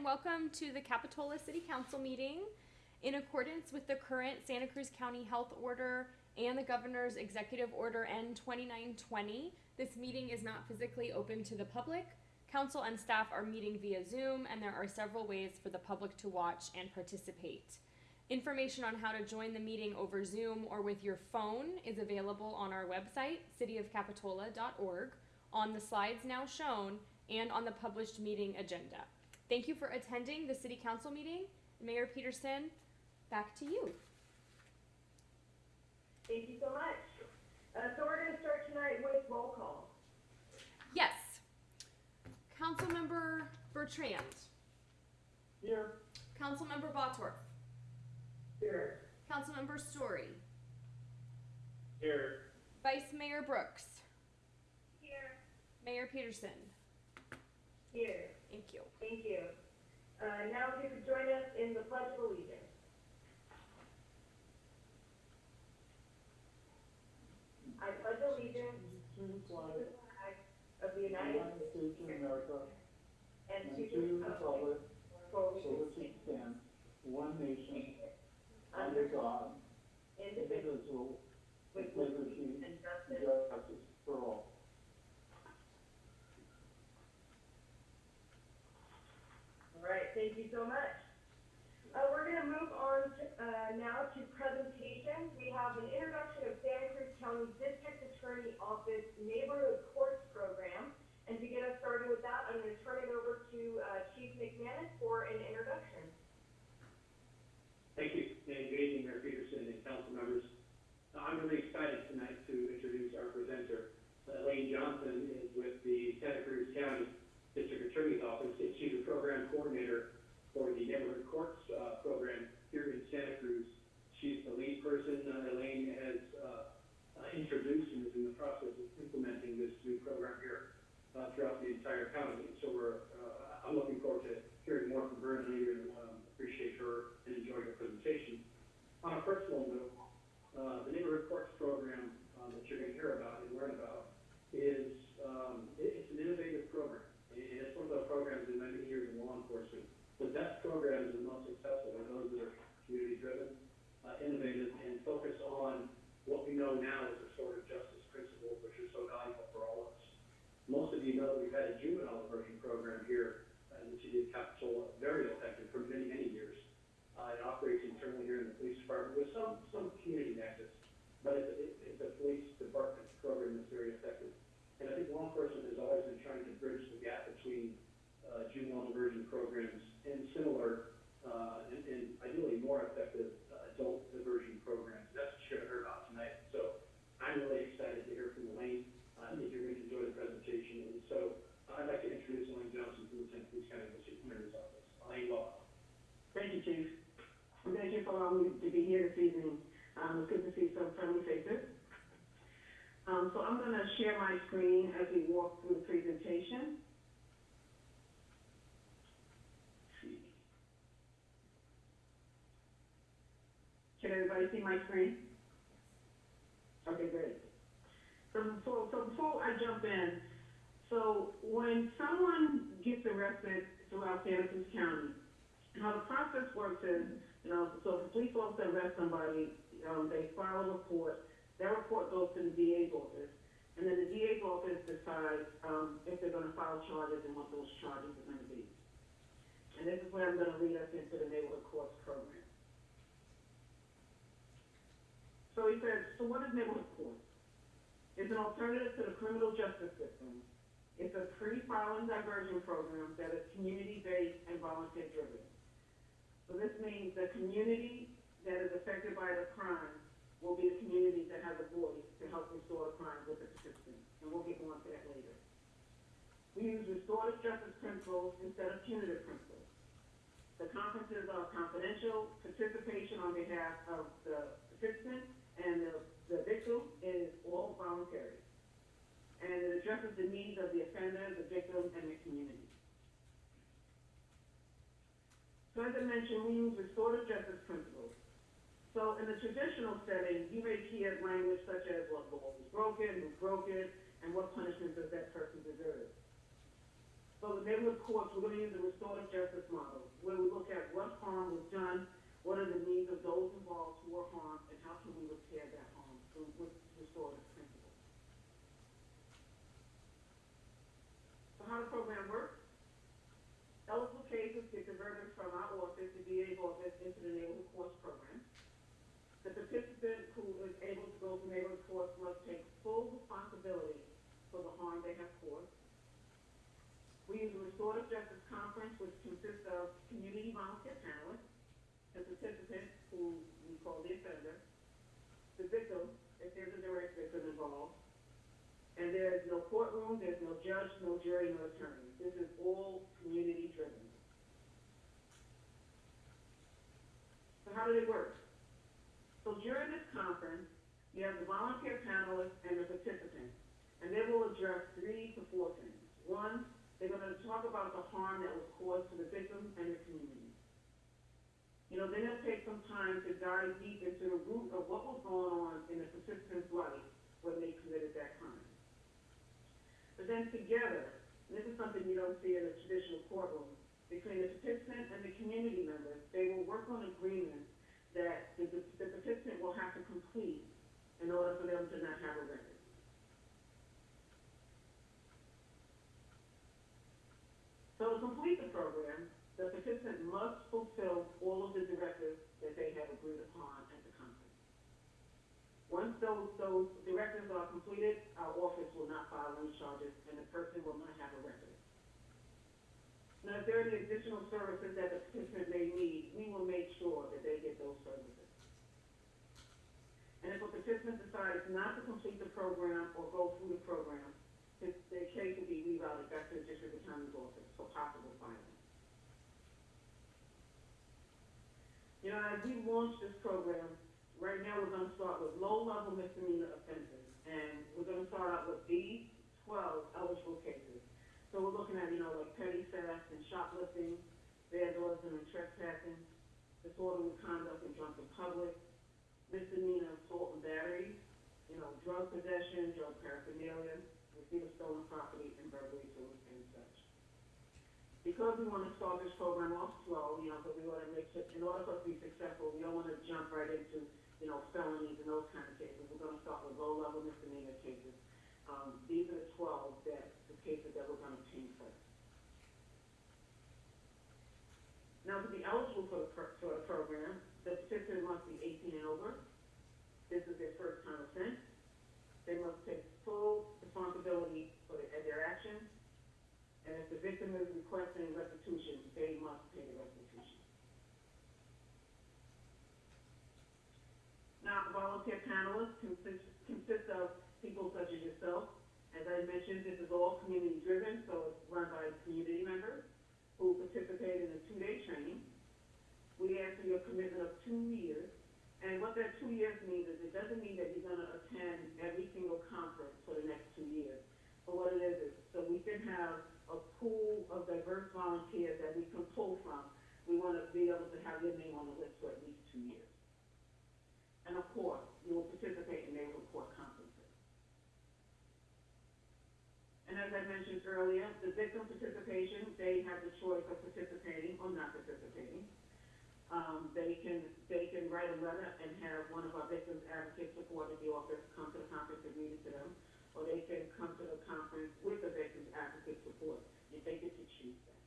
and welcome to the Capitola City Council meeting. In accordance with the current Santa Cruz County Health Order and the Governor's Executive Order N twenty-nine twenty, this meeting is not physically open to the public. Council and staff are meeting via Zoom, and there are several ways for the public to watch and participate. Information on how to join the meeting over Zoom or with your phone is available on our website, cityofcapitola.org, on the slides now shown, and on the published meeting agenda. Thank you for attending the city council meeting. Mayor Peterson, back to you. Thank you so much. Uh, so we're gonna start tonight with roll call. Yes. Councilmember Bertrand. Here. Councilmember Bottorff. Here. Councilmember Storey. Here. Vice Mayor Brooks. Here. Mayor Peterson. Here. Thank you. Thank you. Uh, now if you could join us in the pledge of allegiance. I pledge allegiance to the to flag the flag of the of the United United States of America and and to to the the republic for for which which it it stands, one nation, under God, indivisible, indivisible, with with liberty liberty and and justice. justice for all. All thank you so much. Uh, we're gonna move on to, uh, now to presentation. We have an introduction of Santa Cruz County District Attorney Office Neighborhood Courts Program. And to get us started with that, I'm gonna turn it over to, uh, Chief McManus for an introduction. Thank you, and good evening, Mayor Peterson and council members. Uh, I'm really excited tonight to introduce our presenter. Uh, Elaine Johnson is with the Santa Cruz County District Attorney's Office, she's the program coordinator for the Neighborhood Courts uh, Program here in Santa Cruz. She's the lead person. Uh, Elaine has uh, uh, introduced and is in the process of implementing this new program here uh, throughout the entire county. So we're, uh, I'm looking forward to hearing more from her and later, um, appreciate her and enjoy her presentation. On a personal note, the neighborhood courts program, that you're gonna hear about and learn about is, um, it, it's an innovative program. One of those programs in many years in law enforcement. The best programs and most successful are those that are community driven, uh, innovative, and focus on what we know now as restorative justice principles, which are so valuable for all of us. Most of you know we've had a juvenile diversion program here uh, in the city of Capitola, very effective for many, many years. Uh, it operates internally here in the police department with some, some community nexus, but it's, it- it's a police department program that's very effective. And I think law enforcement has always been trying to bridge the gap between, uh, juvenile diversion programs and similar, uh, and, and ideally more effective uh, adult diversion programs. That's what you're gonna hear about tonight. So I'm really excited to hear from Elaine. I think you're going to enjoy the presentation. And so I'd like to introduce Elaine Johnson from the Santa Cruz County Attorney's Office. Elaine, welcome. Thank you, Chief. Thank you for allowing me to be here this evening. Um, it's good to see some friendly faces. So I'm gonna share my screen as we walk through the presentation. Can everybody see my screen? Okay, great. So before, so before I jump in, so when someone gets arrested throughout Santa Cruz County, how the process works is, you know, so if a police officer arrests somebody, um, they file a report, that report goes to the DA's office, and then the DA's office decides, um, if they're gonna file charges and what those charges are gonna be. And this is where I'm gonna lead us into the neighborhood courts program. So he says, so what is neighborhood courts? It's an alternative to the criminal justice system. It's a pre-filing diversion program that is community-based and volunteer-driven. So this means the community that is affected by the crime will be a community that has a voice to help restore crime with the participants, and we'll get more into that later. We use restorative justice principles instead of punitive principles. The conferences are confidential, participation on behalf of the participant and the, the victim is all voluntary. And it addresses the needs of the offender, the victim, and the community. So as I mentioned, we use restorative justice principles. So in the traditional setting, you may hear language such as what law was broken, who broke it, and what punishment does that person deserve. But with neighborhood courts, we're gonna use the restorative justice model, where we look at what harm was done, what are the needs of those involved who were harmed, and how can we repair that harm through with restorative principles. So how the program works? Eligible cases get diverted from our office to DA office into the neighborhood courts program. The participant who is able to go to neighborhood courts must take full responsibility for the harm they have. We use a restorative justice conference, which consists of community volunteer panelists, the participant, who we call the offender, the victim, if there's a direct victim involved, and there's no courtroom, there's no judge, no jury, no attorney. This is all community driven. So how did it work? So during this conference, you have the volunteer panelists and the participants, and they will address three to four things. One, they're gonna talk about the harm that was caused to the victim and the community. You know, then they'll take some time to dive deep into the root of what was going on in the participant's life when they committed that crime. But then together, and this is something you don't see in a traditional courtroom, between the participant and the community members, they will work on agreements that the the participant will have to complete in order for them to not have a record. So to complete the program, the participant must fulfill all of the directives that they have agreed upon at the conference. Once those, those directives are completed, our office will not file any charges and the person will not have a record. Now, if there are any additional services that the participant may need, we will make sure that they get those services. And if a participant decides not to complete the program or go through the program, his, their case will be rerouted back to the district attorney's office for possible filing. As we launch this program, right now we're gonna start with low-level misdemeanor offenses, and we're gonna start out with these twelve eligible cases. So we're looking at, you know, like petty theft and shoplifting, vandalism and trespassing, disorderly conduct and drunken public, misdemeanor assault and battery, you know, drug possession, drug paraphernalia, receipt of stolen property, and burglary to. Because we wanna start this program off slow, you know, but we wanna make sure, in order for us to be successful, we don't wanna jump right into, you know, felonies and those kind of cases. We're gonna start with low-level misdemeanor cases. Um, these are the twelve that, the cases that we're gonna obtain first. Now, to be eligible for the, pro- for the program, the participant must be eighteen and over. This is their first time offense. They must take full responsibility for their, their actions. And if the victim is requesting restitution, they must pay the restitution. Now, volunteer panelists consist, consist of people such as yourself. As I mentioned, this is all community driven, so it's run by community members who participate in a two-day training. We ask for your commitment of two years, and what that two years means is it doesn't mean that you're gonna attend every single conference for the next two years. But what it is, is so we can have a pool of diverse volunteers that we can pull from. We wanna be able to have your name on the list for at least two years. And of course, you will participate in neighborhood court conferences. And as I mentioned earlier, the victim participation, they have the choice of participating or not participating. Um, they can, they can write a letter and have one of our victims advocates support at the office come to the conference and read it to them. Or they can come to the conference with the victim's advocate support, if they get to choose that.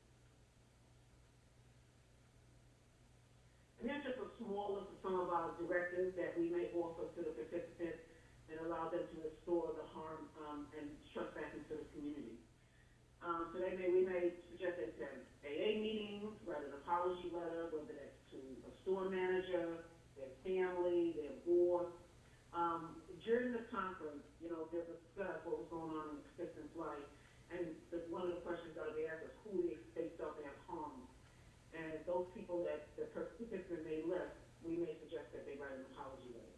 And here's just a small list of some of our directives that we may offer to the participants and allow them to restore the harm, um, and trust back into the community. Um, so they may, we may suggest they attend AA meetings, write an apology letter, whether that's to a store manager, their family, their board. Um, during the conference, you know, they'll discuss what was going on in the participant's life, and the, one of the questions that they ask is who they, they felt they have harmed. And those people that the participant may list, we may suggest that they write an apology letter.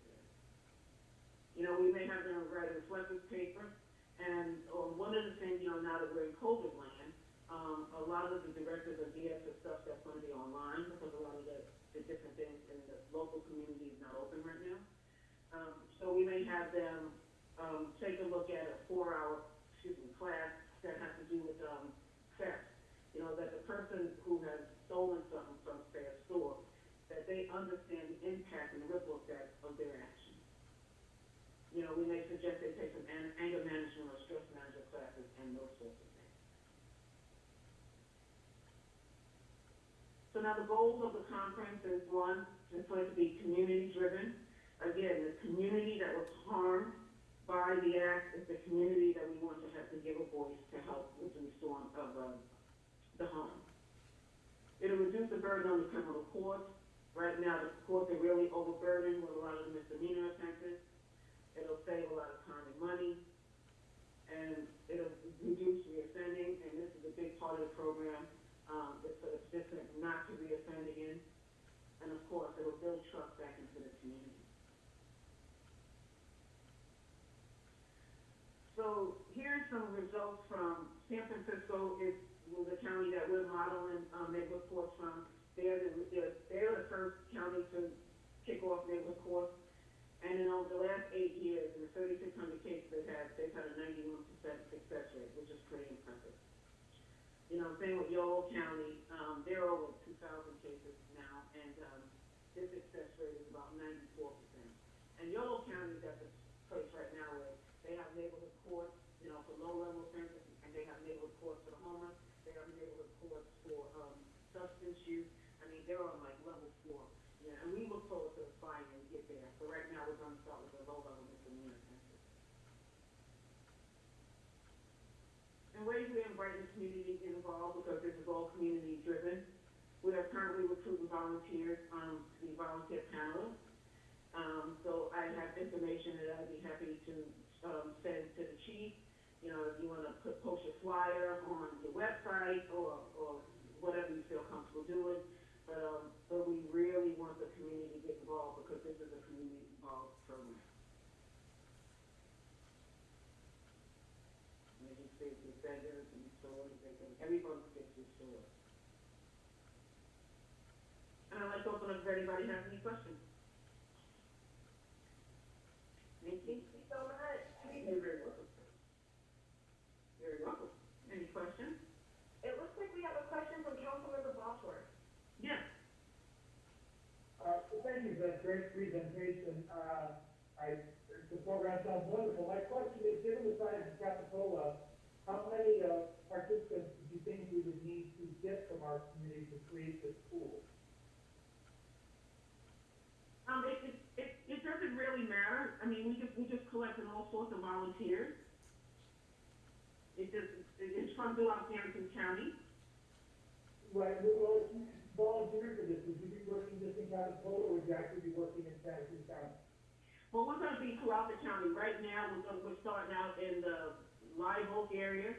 You know, we may have them write a reflective paper, and, or one of the things, you know, now that we're in COVID land, um, a lot of the directors of geared to stuff that's gonna be online, because a lot of the, the different things in the local community is not open right now. Um, so we may have them, um, take a look at a four-hour, excuse me, class that has to do with, um, theft You know, that the person who has stolen something from, a store, that they understand the impact and the ripple effect of their actions. You know, we may suggest they take some an- anger management or stress management classes and those sorts of things. So now the goals of the conference is one, is going to be community driven. Again, the community that was harmed by the act is the community that we want to have to give a voice to help with the reform of, uh, the home. It'll reduce the burden on the criminal courts. Right now, the courts are really overburdened with a lot of the misdemeanor offenses. It'll save a lot of time and money. And it'll reduce reoffending, and this is a big part of the program, um, it's for the participant not to reoffend again. And of course, it'll build trust back into the community. So here's some results from San Francisco is the county that we're modeling, um, neighborhood courts from. They're the, they're, they're the first county to kick off neighborhood courts. And in over the last eight years, in the thirty-six hundred cases they've had, they've had a ninety-one percent success rate, which is pretty impressive. You know, same with Yolo County, um, they're over two thousand cases now, and, um, their success rate is about ninety-four percent. And Yolo County is at the place right now where they have neighborhood courts, you know, for low-level offenses, and they have neighborhood courts for the homeless, they have neighborhood courts for, um, substance use, I mean, they're on like level four. Yeah, and we look forward to aspiring to get there, so right now we're gonna start with the low-level misdemeanor offenses. And ways we invite the community involved, because this is all community driven. We are currently recruiting volunteers, um, to be volunteer panelists. Um, so I have information that I'd be happy to, um, send to the chief. You know, if you wanna put, post a flyer on your website or, or whatever you feel comfortable doing. But, um, but we really want the community to get involved because this is a community involved program. You see, the vendors and stores, everyone gets these stores. And I'd like to open up if anybody has any questions. Nikki? Thank you so much. You're very welcome. You're very welcome. Any questions? It looks like we have a question from Councilmember Bosworth. Yes. Uh, thank you for that great presentation. Uh, I, the program sounds wonderful. My question is, given the size of Capitola, how many, uh, participants do you think we would need to get from our community to create this pool? Um, it, it, it, it doesn't really matter. I mean, we just, we just collected all sorts of volunteers. It just, it- it's from Hampton County. Right, well, volunteer for this, would you be working just in Capitola, or would you actually be working in Santa Cruz County? Well, we're gonna be throughout the county. Right now, we're gonna, we're starting out in the Live Oak area.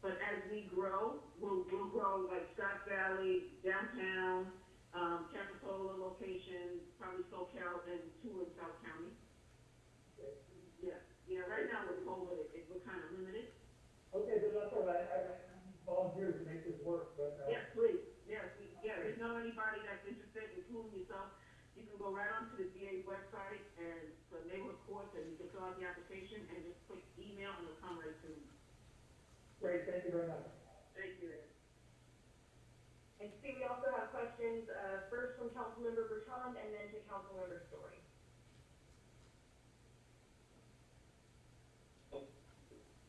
But as we grow, we'll, we'll grow like Scotts Valley, downtown, um, Capitola location, probably Soquel, and two in South County. Yeah, yeah, right now with COVID, it, it, we're kind of limited. Okay, but that's all right, I, I volunteers to make this work, but, uh. Yes, please, yes, we, yeah, if you know anybody that's interested, in including yourself, you can go right onto the DA website and the neighborhood courts, and you can fill out the application and just click email and it'll come right to me. Great, thank you very much. Thank you. And see, we also have questions, uh, first from Councilmember Bertrand and then to Councilmember Storey.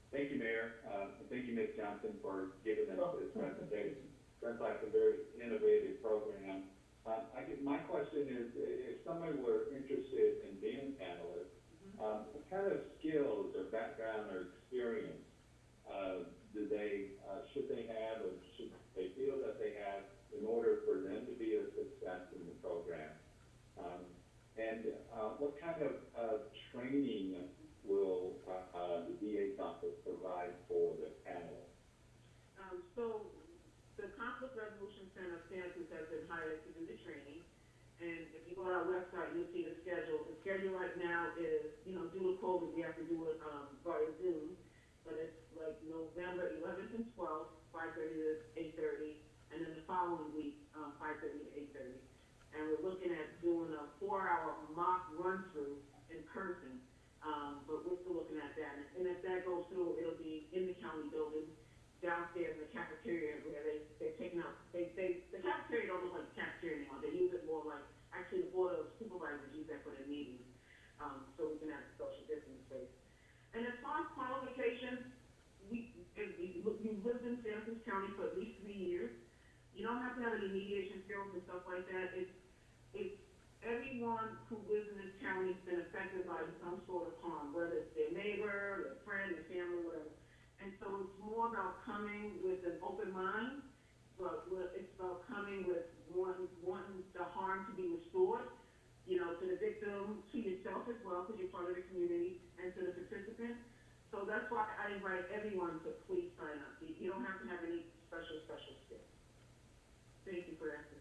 Thank you, Mayor. Uh, and thank you, Ms. Johnson, for giving us this presentation. Sounds like a very innovative program. Uh, I guess my question is, if somebody were interested in being a panelist, um, what kind of skills or background or experience, uh, do they, uh, should they have or should they feel that they have in order for them to be a success in the program? Um, and, uh, what kind of, uh, training will, uh, uh, the DA's office provide for the panel? Um, so, the Conflict Resolution Center Santa has been hired to do the training. And if you go on our website, you'll see the schedule. The schedule right now is, you know, due to COVID, we have to do it, um, via Zoom. But it's like November eleventh and twelfth, five thirty to eight thirty, and then the following week, um, five thirty to eight thirty. And we're looking at doing a four-hour mock run-through in person, um, but we're still looking at that. And if that goes through, it'll be in the county building, downstairs in the cafeteria where they, they're taking out, they, they, the cafeteria don't look like the cafeteria anymore. They use it more like, actually the board of supervisors use that for their meetings, um, so we can have social distance space. And as far as qualifications, we, if we, we lived in San Francisco County for at least three years. You don't have to have any mediation skills and stuff like that. It's, it's everyone who lives in this county has been affected by some sort of harm, whether it's their neighbor, their friend, their family, whatever. And so it's more about coming with an open mind, but it's about coming with wanting, wanting the harm to be restored, you know, to the victim, to yourself as well, because you're part of the community, and to the participant. So that's why I invite everyone to please sign up. You, don't have to have any special, special skills. Thank you for asking.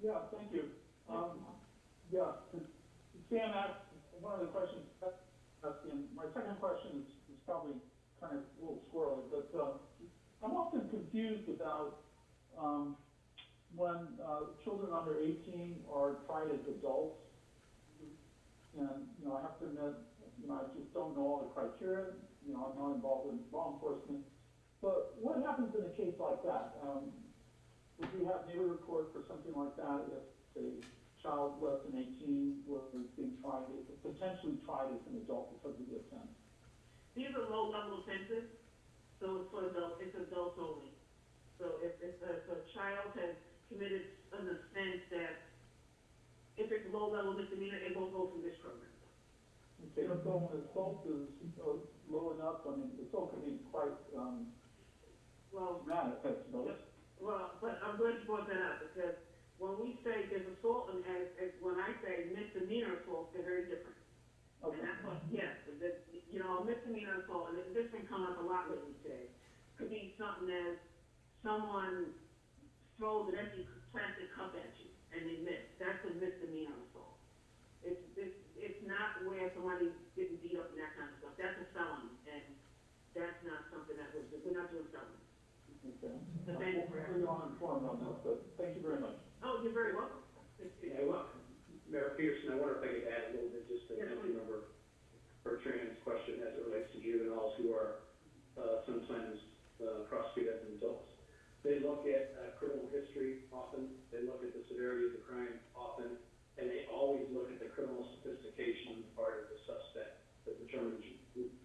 Yeah, thank you. Um, yeah, Sam asked, one of the questions, asking, my second question is, is probably kind of a little squirrely, but, uh, I'm often confused about, um, when, uh, children under eighteen are tried as adults. And, you know, I have to admit, you know, I just don't know all the criteria, you know, I'm not involved in law enforcement. But what happens in a case like that? Um, would you have neighborhood court for something like that if a child less than eighteen was being tried, potentially tried as an adult because of the offense? These are low-level offenses, so it's for adults, it's adults only. So if, if a, if a child has committed an offense that, if it's low-level misdemeanor, it won't go through this program. Okay, so when assault is uh, low enough, I mean, assault can be quite, um, Well, dramatic, I suppose. well, but I'm glad you brought that up, because when we say there's assault, and as, as, when I say misdemeanor assault, they're very different. Okay. And that's what, yes, that, you know, misdemeanor assault, and this been coming up a lot lately today, could be something as someone throws an empty plastic cup at you and they miss, that's a misdemeanor assault. It's, it's, it's not where somebody getting beat up and that kind of stuff, that's a felony, and that's not something that we're, we're not doing felonies. okay. Thank you for We're on informed on this, but thank you very much. Oh, you're very welcome. Yeah, well, Mayor Peterson, I wonder if I could add a little bit just to Yes, please. Councilmember Bertrand's question as it relates to juveniles who are, uh, sometimes, uh, prosecuted as adults. They look at, uh, criminal history often, they look at the severity of the crime often, and they always look at the criminal sophistication on the part of the suspect that determines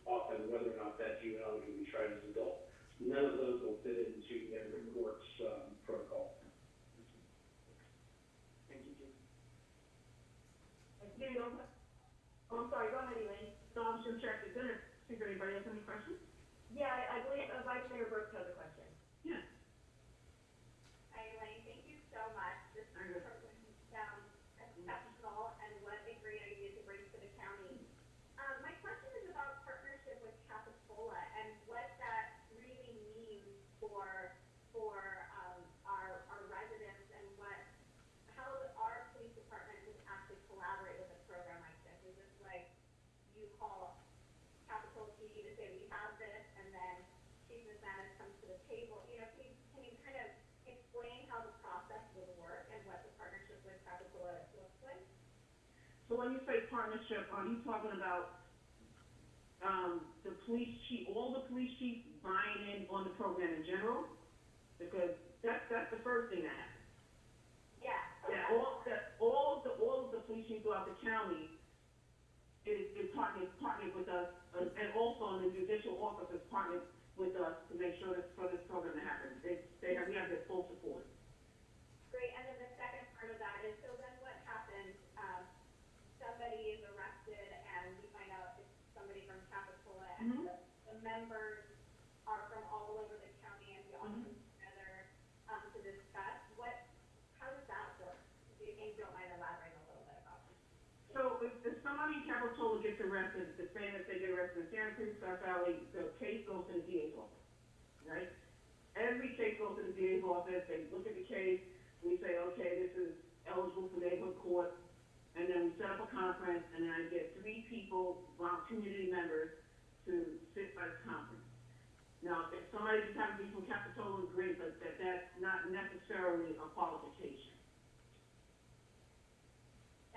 often whether or not that juvenile can be tried as an adult. None of those will fit into every court's, um, protocol. Thank you, Jim. Do you know- Oh, I'm sorry, go ahead, Elaine. So I'm just gonna check, is there, see if anybody has any questions? Yeah, I, I believe uh, Vice Mayor Brooks has a question. Yeah. Hi, Elaine, thank you so much. This Very good. program sounds exceptional and what a great idea to bring to the county. Um, my question is about partnership with Capitola and what that really means for, for, um, our, our residents and what, how our police department can actually collaborate with a program like this. Is this like, you call Capitola PD to say we have this and then Chief McManus comes to the table, you know, can you, can you kind of explain how the process would work and what the partnership with Capitola looks like? So when you say partnership, are you talking about, um, the police chief, all the police chiefs buying in on the program in general? Because that's, that's the first thing that happens. Yeah. Yeah, all, that, all of the, all of the police chiefs throughout the county is, is partnering, partnering with us, uh, and also the judicial officers partnered with us to make sure that, for this program to happen. They, they have, we have their full support. Great, and then the second part of that is, so then what happens, um, somebody is arrested and we find out it's somebody from Capitola and Mhm. the, the members are from all over the county and we all Mhm. come together, um, to discuss, what, how does that work? If you if you don't mind elaborating a little bit about it. So if, if in gets arrested, the same as they get arrested in Santa Cruz, South Valley, the case goes to the DA's office, right? Every case goes to the DA's office, they look at the case, we say, okay, this is eligible for neighborhood court, and then we set up a conference, and then I get three people, community members, to sit at the conference. Now, if somebody just happens to be from Capitola, great, but that, that's not necessarily a qualification.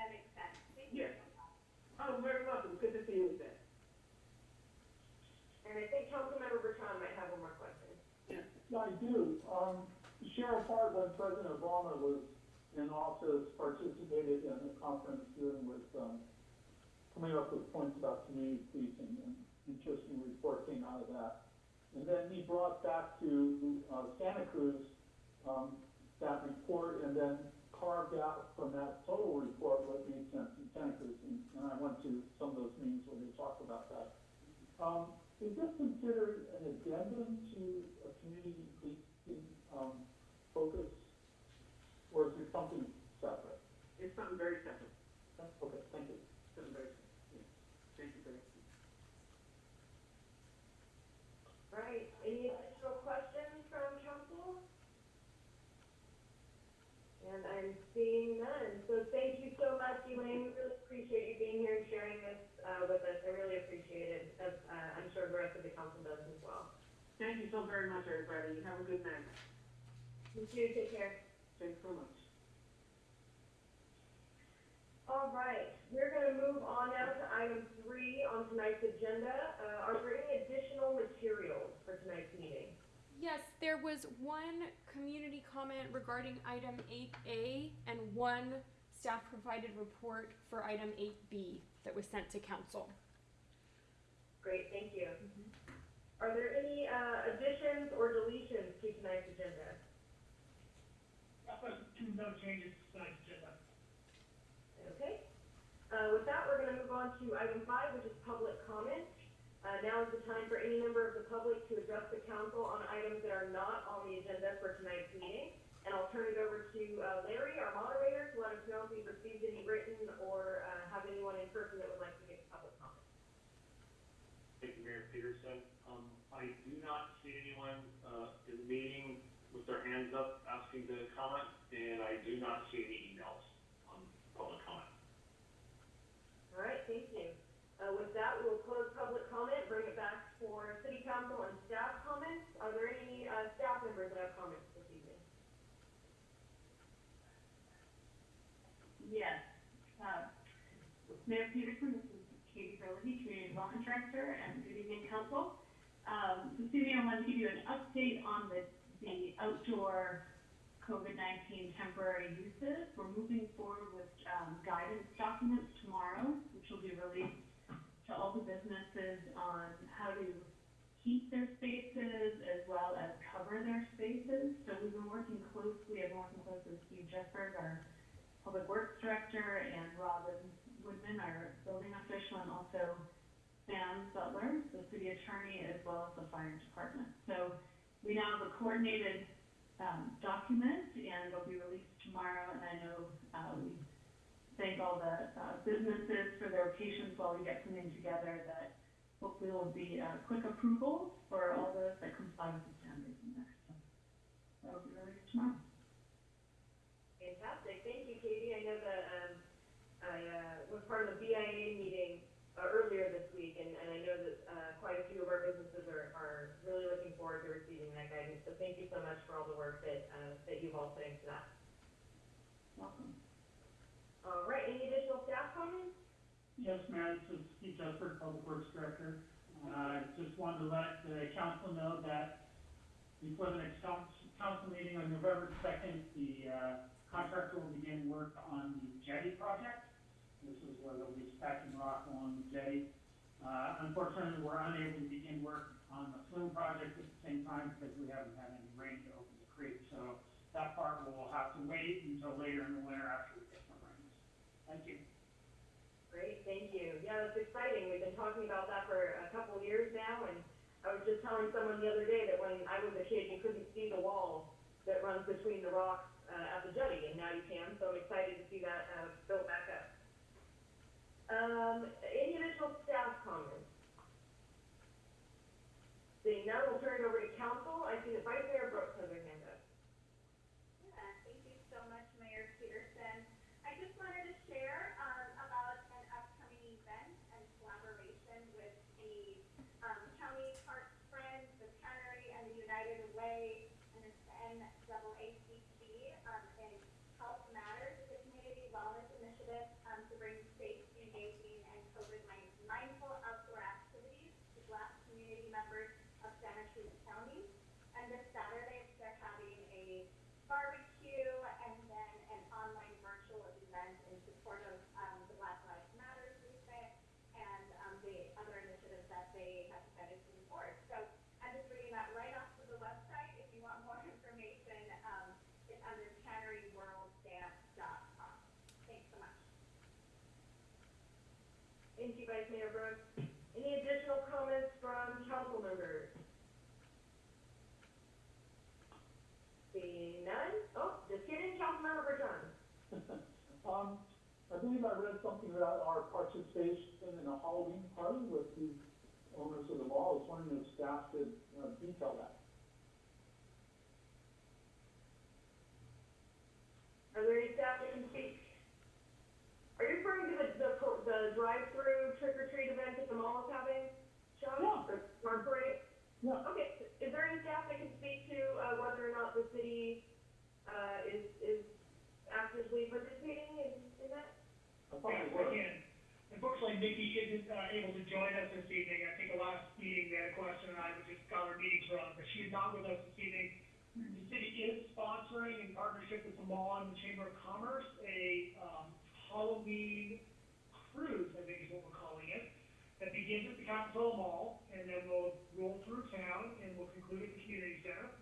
That makes sense. Thank you Yes. So much. Oh, very welcome, good to see you again. And I think Councilmember Bertrand might have one more question. Yeah, I do. Um, Sheriff Hart, when President Obama was in office, participated in a conference dealing with, um, coming up with points about community policing, and interesting report came out of that. And then he brought back to, uh, Santa Cruz, um, that report, and then carved out from that total report what made sense in Santa Cruz, and, and I went to some of those meetings where they talked about that. Um, is this considered an addendum to a community policing, um, focus? Or is it something separate? It's something very separate, Okay, thank you. something very separate, yeah. Thank you for that. Right, any additional questions from council? And I'm seeing none, so thank you so much, Elaine, we really appreciate you being here and sharing this, uh, with us, I really appreciate it, as, uh, I'm sure the rest of the council does as well. Thank you so very much, everybody. Have a good night. You too, take care. Thanks so much. All right, we're gonna move on now to item three on tonight's agenda, uh, are there any additional materials for tonight's meeting? Yes, there was one community comment regarding item eight A and one staff provided report for item eight B that was sent to council. Great, thank you. Are there any, uh, additions or deletions to tonight's agenda? No changes to tonight's agenda. Okay. Uh, with that, we're gonna move on to item five, which is public comment. Uh, now is the time for any member of the public to address the council on items that are not on the agenda for tonight's meeting. And I'll turn it over to, uh, Larry, our moderator, to let us know if we've received any written or, uh, have anyone in person that would like to give public comment. Thank you, Mayor Peterson. Um, I do not see anyone, uh, in the meeting with their hands up asking to comment, and I do not see any emails on public comment. All right, thank you. Uh, with that, we will close public comment, bring it back for city council and staff comments. Are there any, uh, staff members that have comments this evening? Yes. Uh, Mayor Peterson, Community Development Director, and good evening, council. Um, this evening I want to give you an update on the, the outdoor COVID-19 temporary uses. We're moving forward with, um, guidance documents tomorrow, which will be released to all the businesses on how to keep their spaces as well as cover their spaces. So we've been working closely, I've been working closely with Steve Jesberg, our Public Works Director, and Robin Woodman, our building official, and also Sam Zutler, the city attorney, as well as the fire department. So we now have a coordinated, um, document, and it'll be released tomorrow, and I know, uh, we thank all the, uh, businesses for their patience while we get something together that hopefully will be, uh, quick approvals for all those that comply with the standards in there. So That'll be released tomorrow. Fantastic, thank you, Katie. I know uh, was part of the BIA meeting, uh, earlier this week, and, and I know that, uh, quite a few of our businesses are, are really looking forward to receiving that guidance. So thank you so much for all the work that, uh, that you've all put into that. Welcome. All right, any additional staff comments? Yes, Mayor, this is Steve Jesberg, Public Works Director. Uh, just wanted to let the council know that before the next council, council meeting on November second, the, uh, contractor will begin work on the jetty project. This is where they'll be stacking rock along the jetty. Uh, unfortunately, we're unable to begin work on the flume project at the same time because we haven't had any rain to open the creek. So that part will have to wait until later in the winter after we get some rains. Thank you. Great, thank you. Yeah, that's exciting. We've been talking about that for a couple of years now, and I was just telling someone the other day that when I was a kid, you couldn't see the wall that runs between the rocks, uh, at the jetty, and now you can, so I'm excited to see that, uh, built back up. Um, additional staff comments? Seeing none, we'll turn it over to council. I see that Vice Mayor Brooks has her hand up. Yeah, thank you so much, Mayor Peterson. I just wanted to share, um, about an upcoming event and collaboration with the, um, County Parks Friends, the Tannery, and the United Way, and it's NAACP, um, in Health Matters, it's a community wellness initiative, um, to bring safe, engaging, and COVID mindful outdoor activities to Black community members of Santa Cruz County. And this Saturday, Thank you, Vice Mayor Brooks. Any additional comments from council members? Seeing none? Oh, just kidding, Councilmember Bertrand. Um, I believe I read something about our participation in a Halloween party with the owners of the mall. I was wondering if staff could, uh, detail that. Are there any staff that can speak? Are you referring to the, the, pro- the drive-through trick-or-treat event that the mall is having, Sean? Yeah. Or, or parade? Yeah. Okay, is there any staff that can speak to, uh, whether or not the city, uh, is, is actively participating in, in that? I thought Yes, it I was. can. Unfortunately, Nikki isn't, uh, able to join us this evening. I think the last meeting, we had a question, and I was just got our meetings wrong, but she's not with us this evening. The city is sponsoring in partnership with the mall and the Chamber of Commerce, a, um, Halloween cruise, I think is what we're calling it, that begins at the Capitola Mall, and then will roll through town, and will conclude at the community center.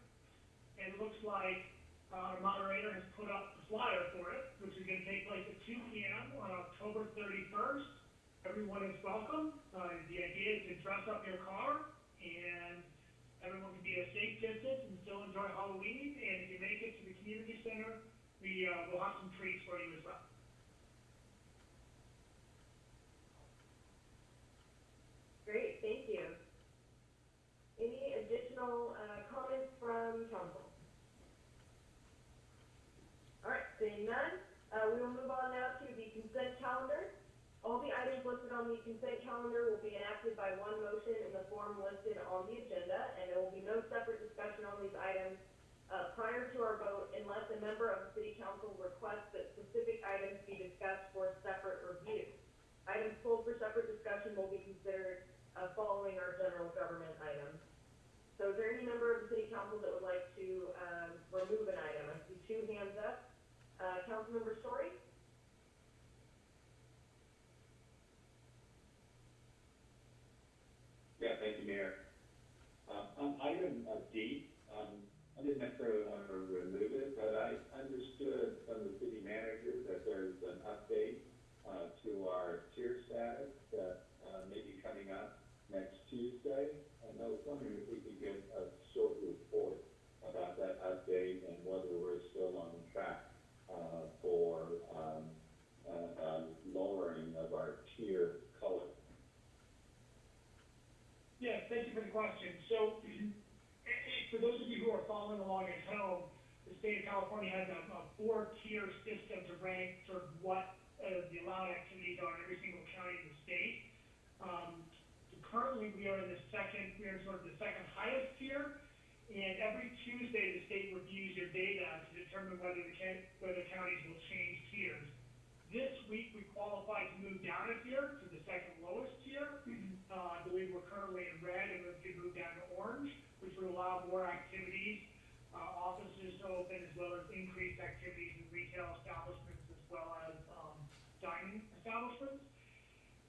And it looks like uh, our moderator has put up the flyer for it, which is gonna take place at two P M on October thirty-first. Everyone is welcome. Uh, the idea is to dress up your car and everyone can be a safe distance and still enjoy Halloween. And if you make it to the community center, we, uh, will have some treats for you as well. Great, thank you. Any additional, uh, All right, seeing none, uh, we will move on now to the consent calendar. All the items listed on the consent calendar will be enacted by one motion in the form listed on the agenda, and there will be no separate discussion on these items, uh, prior to our vote unless a member of the city council requests that specific items be discussed for separate review. Items pulled for separate discussion will be considered, uh, following our general government items. So is there any member of the city council that would like to, um, remove an item? I see two hands up. Uh, Councilmember Storey? Yeah, thank you, Mayor. Um, on item uh, D, um, I didn't necessarily want to remove it, but I understood from the city manager that there's an update, uh, to our tier status that, uh, may be coming up next Tuesday. And I was wondering if we could get a short report about that update and whether we're still on track, uh, for, um, uh, um, lowering of our tier color. Yes, thank you for the question. So, for those of you who are following along at home, the state of California has a, a four-tier system to rank sort of what, uh, the allowed activities are in every single county in the state. Um, currently, we are in the second, we are in sort of the second highest tier, and every Tuesday, the state reviews your data to determine whether the whether counties will change tiers. This week, we qualified to move down a tier to the second lowest tier. Uh, I believe we're currently in red and we could move down to orange, which would allow more activities, uh, offices to open as well as increased activities in retail establishments as well as, um, dining establishments.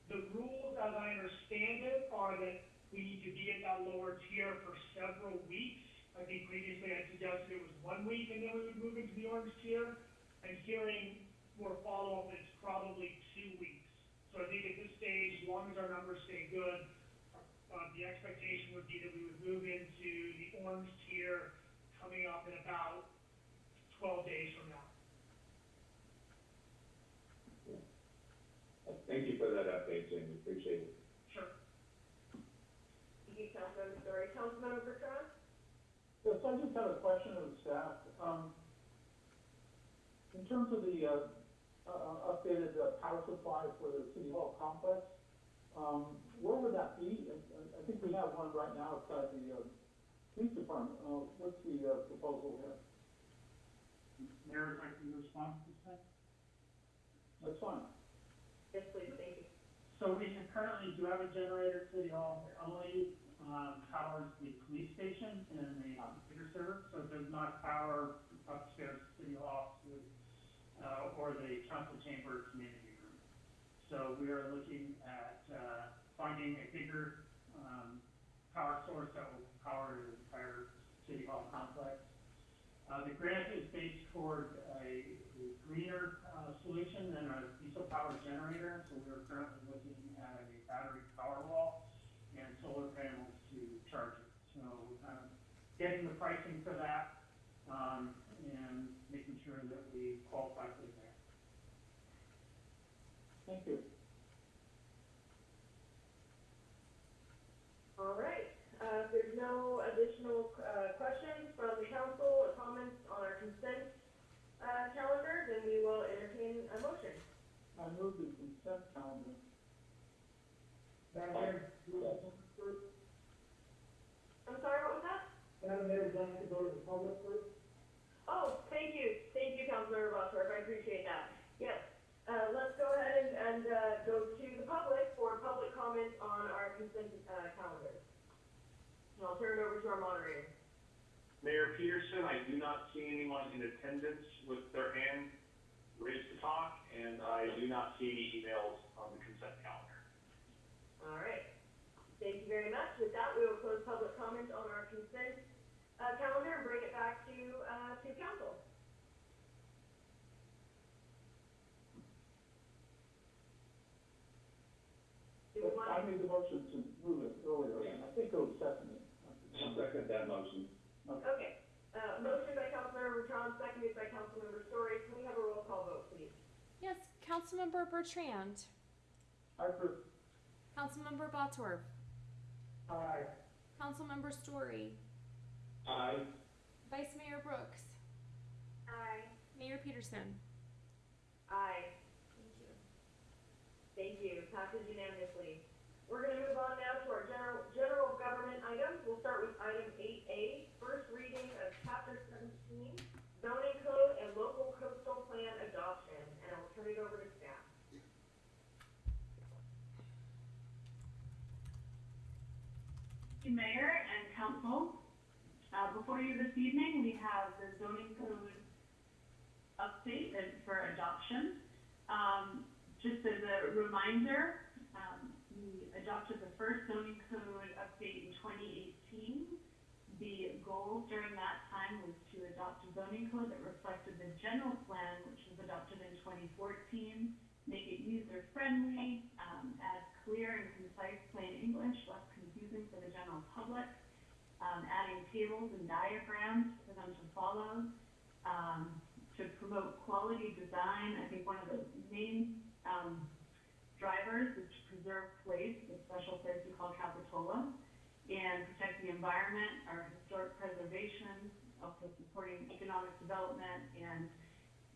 The rules, as I understand it, are that we need to be at that lower tier for several weeks. I think previously I suggested it was one week and then we would move into the orange tier. And hearing more follow-up, it's probably two weeks. So I think at this stage, as long as our numbers stay good, uh, the expectation would be that we would move into the orange tier coming up in about twelve days from now. Thank you for that update, Jamie, appreciate it. Sure. Thank you, Councilmember Storey. Councilmember Bertrand? Yes, I just have a question of the staff. Um, in terms of the, uh, uh, updated uh, power supply for the city hall complex, um, where would that be? I, I- I think we have one right now outside the, uh, police department. Uh, what's the, uh, proposal here? Mayor, if I can respond to this? That's fine. Yes, please, thank you. So we have- currently do have a generator at City Hall, It only, um, powers the police station and the computer server, so it does not power upstairs City Hall, uh, or the council chamber community room. So we are looking at uh, finding a bigger um, power source that will power the entire city hall complex. Uh, the grant is based toward a, a greener uh, solution than a diesel power generator, so we are currently looking at a battery power wall and solar panels to charge it. So um, getting the pricing for that um, sure that we qualify for the grant. Thank you. All right, uh, if there's no additional, uh, questions from the council or comments on our consent, uh, calendar, then we will entertain a motion. I move the consent calendar. Madam Mayor, do that first. I'm sorry, what was that? Madam Mayor, would you like to go to the public first? Oh, thank you, thank you, Councilmember Bosworth, I appreciate that. Yes, uh, let's go ahead and, and, uh, go to the public for public comment on our consent, uh, calendar. And I'll turn it over to our moderator. Mayor Petersen, I do not see anyone in attendance with their hand raised to talk, and I do not see any emails on the consent calendar. All right, thank you very much. With that, we will close public comment on our consent, uh, calendar and bring it back to, uh, to council. Do we want I made the motion to move it earlier, and I think it was seconded. I'll second that motion. Okay, uh, motion by Councilmember Bertrand, seconded by Councilmember Storey. Can we have a roll call vote, please? Yes, Councilmember Bertrand, I approve. Councilmember Bosworth, Aye. Councilmember Storey, Aye. Vice Mayor Brooks, Aye. Mayor Petersen. Aye. Thank you. Thank you, passes unanimously. We're gonna move on now to our general, general government items. We'll start with item eight A, first reading of chapter seventeen, zoning code and local coastal plan adoption, and I'll turn it over to staff. Thank you, Mayor and Council. Before you this evening, we have the zoning code update for adoption. Um, just as a reminder, um, we adopted the first zoning code update in twenty eighteen. The goal during that time was to adopt a zoning code that reflected the general plan, which was adopted in twenty fourteen, make it user-friendly, um, add clear and concise plain English, less confusing for the general public, um, adding tables and diagrams for them to follow, um, to promote quality design. I think one of the main, um, drivers is to preserve place, the special place we call Capitola, and protect the environment, our historic preservation, also supporting economic development and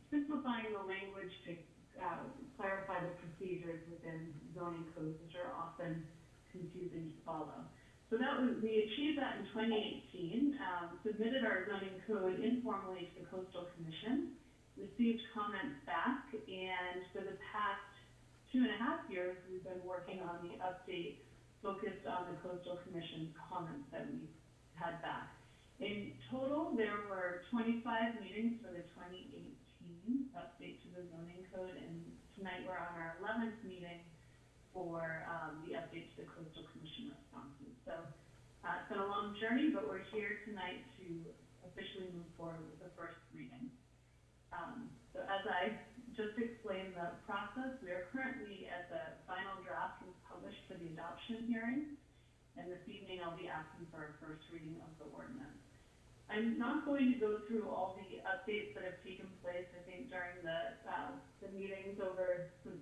simplifying the language to uh, clarify the procedures within zoning codes, which are often confusing to follow. So that was, we achieved that in twenty eighteen, um, submitted our zoning code informally to the coastal commission, received comments back, and for the past two and a half years, we've been working on the update focused on the coastal commission's comments that we had back. In total, there were twenty-five meetings for the twenty eighteen update to the zoning code, and tonight we're on our eleventh meeting for, um, the update to the coastal commission. So, uh, it's been a long journey, but we're here tonight to officially move forward with the first reading. Um, so as I just explained the process, we are currently at the final draft was published for the adoption hearing. And this evening I'll be asking for a first reading of the ordinance. I'm not going to go through all the updates that have taken place, I think during the, uh, the meetings over since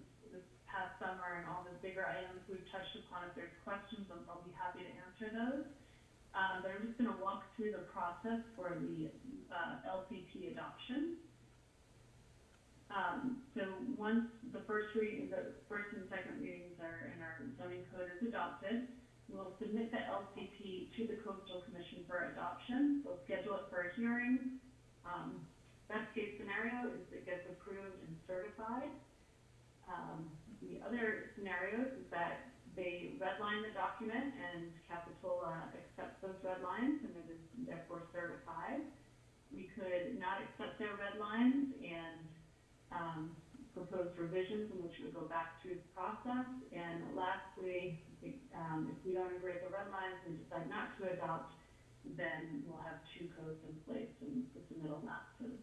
past summer and all the bigger items we've touched upon. If there's questions, I'll, I'll be happy to answer those. Um, but I'm just gonna walk through the process for the, uh, LCP adoption. Um, so once the first reading, the first and second readings are, in our zoning code is adopted, we'll submit the LCP to the coastal commission for adoption. We'll schedule it for a hearing. Um, best case scenario is it gets approved and certified. Um, the other scenarios is that they redline the document and Capitola accepts those red lines and it is therefore certified. We could not accept their red lines and um, propose revisions in which we go back through the process. And lastly, if, um, if we don't agree with the red lines and decide not to adopt, then we'll have two codes in place and the submittal lapses.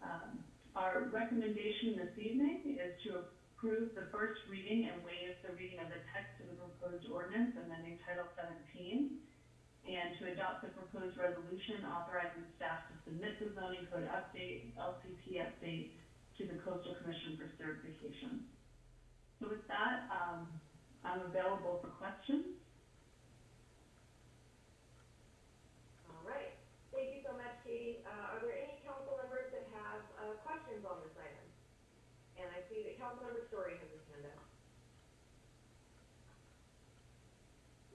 Um, our recommendation this evening is to approve the first reading and waive the reading of the text of the proposed ordinance amending Title seventeen. and to adopt the proposed resolution authorizing staff to submit the zoning code update, LCP update, to the coastal commission for certification. So with that, um, I'm available for questions. All right, thank you so much, Katie. Uh, are there any council members that have, uh, questions on this item? And I see that Councilmember Storey has his hand up.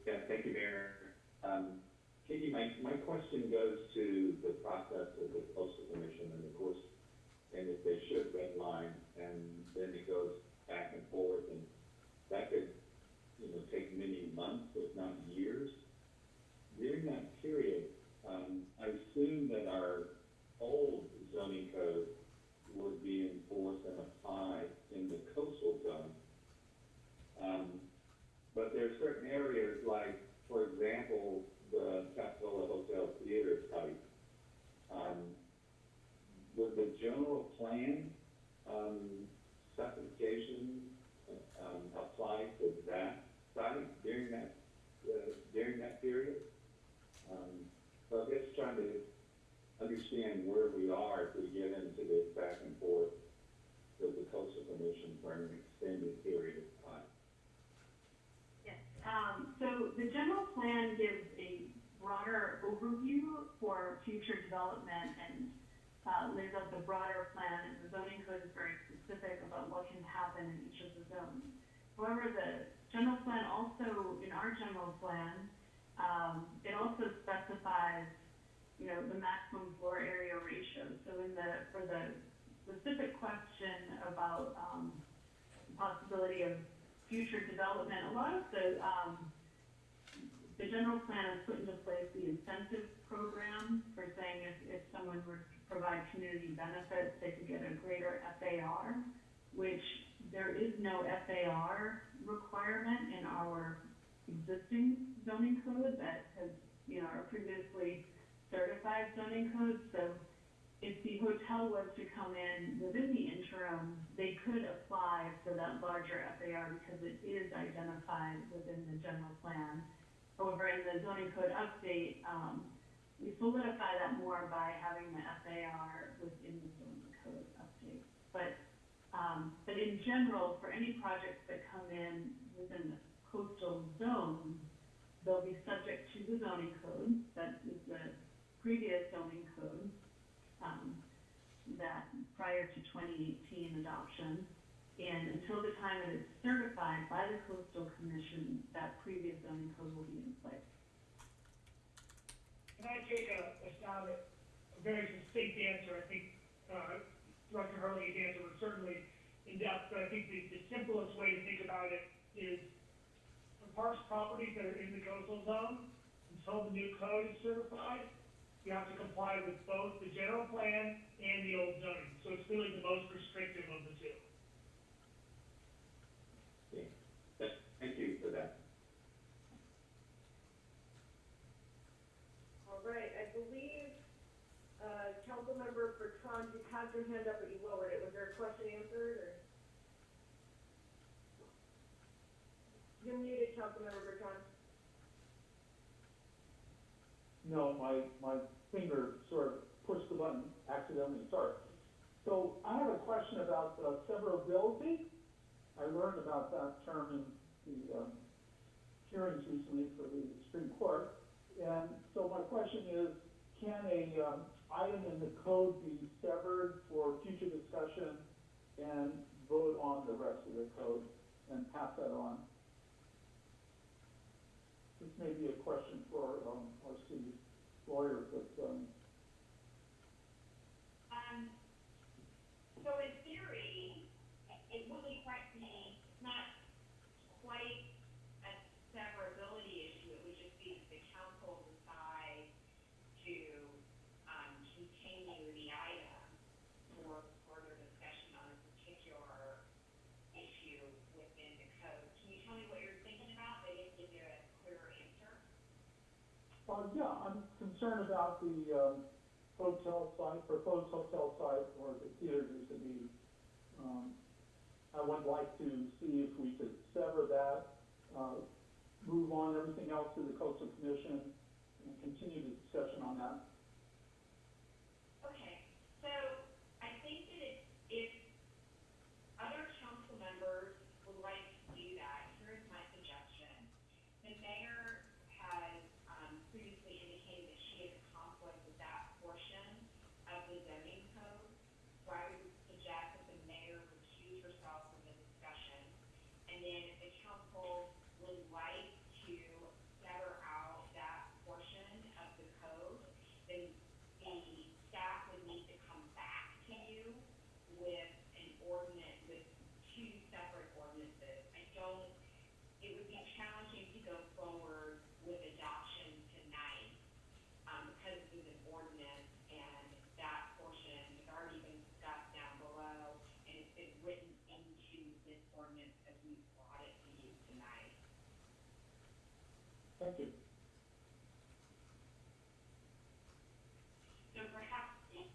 Yeah, thank you, Mayor. Um, Katie, my, my question goes to the process of the coastal commission and of course, and if they should redline, and then it goes back and forth and that could, you know, take many months, if not years. During that period, um, I assume that our old zoning code would be enforced and applied in the coastal zone. Um, but there are certain areas like, for example, the Capitola Hotel Theater site. Um, would the general plan, um, specifications, um, apply to that site during that, uh, during that period? Um, so I guess trying to understand where we are if we get into this back and forth with the coastal commission for an extended period of. Um, so the general plan gives a broader overview for future development and, uh, lays out the broader plan, and the zoning code is very specific about what can happen in each of the zones. However, the general plan also, in our general plan, um, it also specifies, you know, the maximum floor area ratio. So in the, for the specific question about, um, the possibility of future development, a lot of the, um, the general plan has put into place the incentive program for saying if, if someone were to provide community benefits, they could get a greater FAR, which there is no FAR requirement in our existing zoning code that has, you know, our previously certified zoning code. So if the hotel was to come in within the interim, they could apply for that larger FAR because it is identified within the general plan. However, in the zoning code update, um, we solidify that more by having the FAR within the zoning code update. But, um, but in general, for any projects that come in within the coastal zone, they'll be subject to the zoning code, that is the previous zoning code, um, that prior to twenty eighteen adoption. And until the time it is certified by the coastal commission, that previous zoning code will be in place. Can I take a, a stab at a very succinct answer? I think, uh, Director Herlihy's answer was certainly in depth, but I think the, the simplest way to think about it is for parks properties that are in the coastal zone, until the new code is certified, you have to comply with both the general plan and the old zoning. So it's really the most restrictive of the two. Yeah, Th- thank you for that. All right, I believe, uh, Councilmember Bertrand, you had your hand up, but you lowered it. Was there a question answered, or? You're muted, Councilmember Bertrand. No, my, my finger sort of pushed the button accidentally, sorry. So I have a question about uh, severability. I learned about that term in the um, hearings recently for the Supreme Court. And so my question is, can a um, item in the code be severed for future discussion and vote on the rest of the code and pass that on? This may be a question for um, our city lawyer, but um, Um, so in theory, it wouldn't quite be, it's not quite a severability issue, it would just be that the council decide to, um, continue the item for further discussion on a particular issue within the code. Can you tell me what you're thinking about? They didn't give you a clear answer. Uh, yeah, I'm about the, um, hotel site, proposed hotel site or the theater to be. Um, I would like to see if we could sever that, uh, move on everything else to the coastal commission and continue the discussion on that. Okay, so I think that if, if other council members would like to do that, here's my suggestion. The mayor has, um, previously indicated that she has a conflict with that portion of the zoning code. So I would suggest that the mayor recuse herself from the discussion. And then if the council would like to sever out that portion of the code, then the staff would need to come back to you with an ordinance, with two separate ordinances. I don't, it would be challenging to go forward with adoption tonight, um, because it is an ordinance and that portion has already been discussed down below and it's been written into this ordinance as we brought it to you tonight. Thank you. So perhaps if,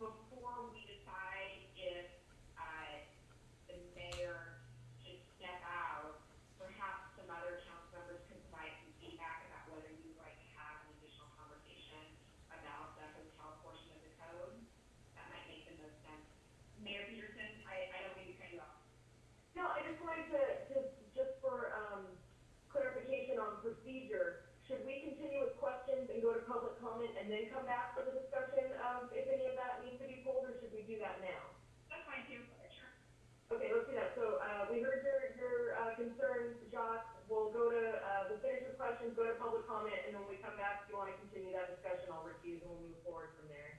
before we decide if, uh, the mayor should step out, perhaps some other council members can provide some feedback about whether you'd like to have an additional conversation about the hotel portion of the code. That might make the most sense. Mayor Petersen, I, I don't mean to cut you off. No, I just wanted to, to, just for, um, clarification on procedure, should we continue with questions and go to public comment and then come back for the discussion of if any of that needs to be pulled, or should we do that now? That's fine too, sure. Okay, let's do that. So, uh, we heard your, your, uh, concerns, Josh. We'll go to, uh, we'll finish with questions, go to public comment, and then when we come back, if you wanna continue that discussion, I'll recuse and we'll move forward from there.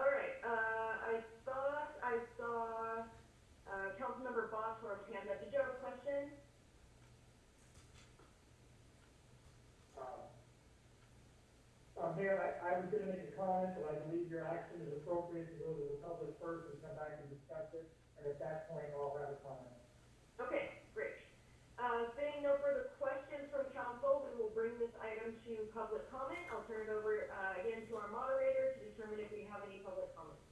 All right, uh, I thought I saw, uh, Councilmember Bosworth's hand up. Did you have a question? Uh, Mayor, I, I was gonna make a comment, but I believe your action is appropriate to go to the public first and come back and discuss it, and at that point, I'll have a comment. Okay, great. Uh, seeing no further questions from council, we will bring this item to public comment. I'll turn it over, uh, again to our moderator to determine if we have any public comments.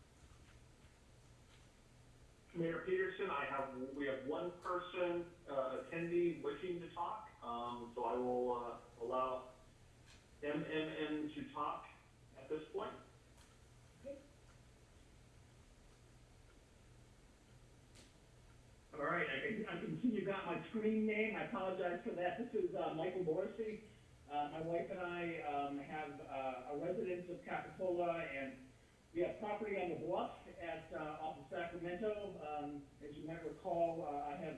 Mayor Petersen, I have, we have one person, uh, attendee wishing to talk, um, so I will, uh, allow MMN to talk at this point. All right, I can, I can see you got my screen name, I apologize for that, this is, uh, Michael Morrissey. Uh, my wife and I, um, have, uh, a residence of Capitola, and we have property on the bluff at, uh, off of Sacramento. Um, as you might recall, uh, I have,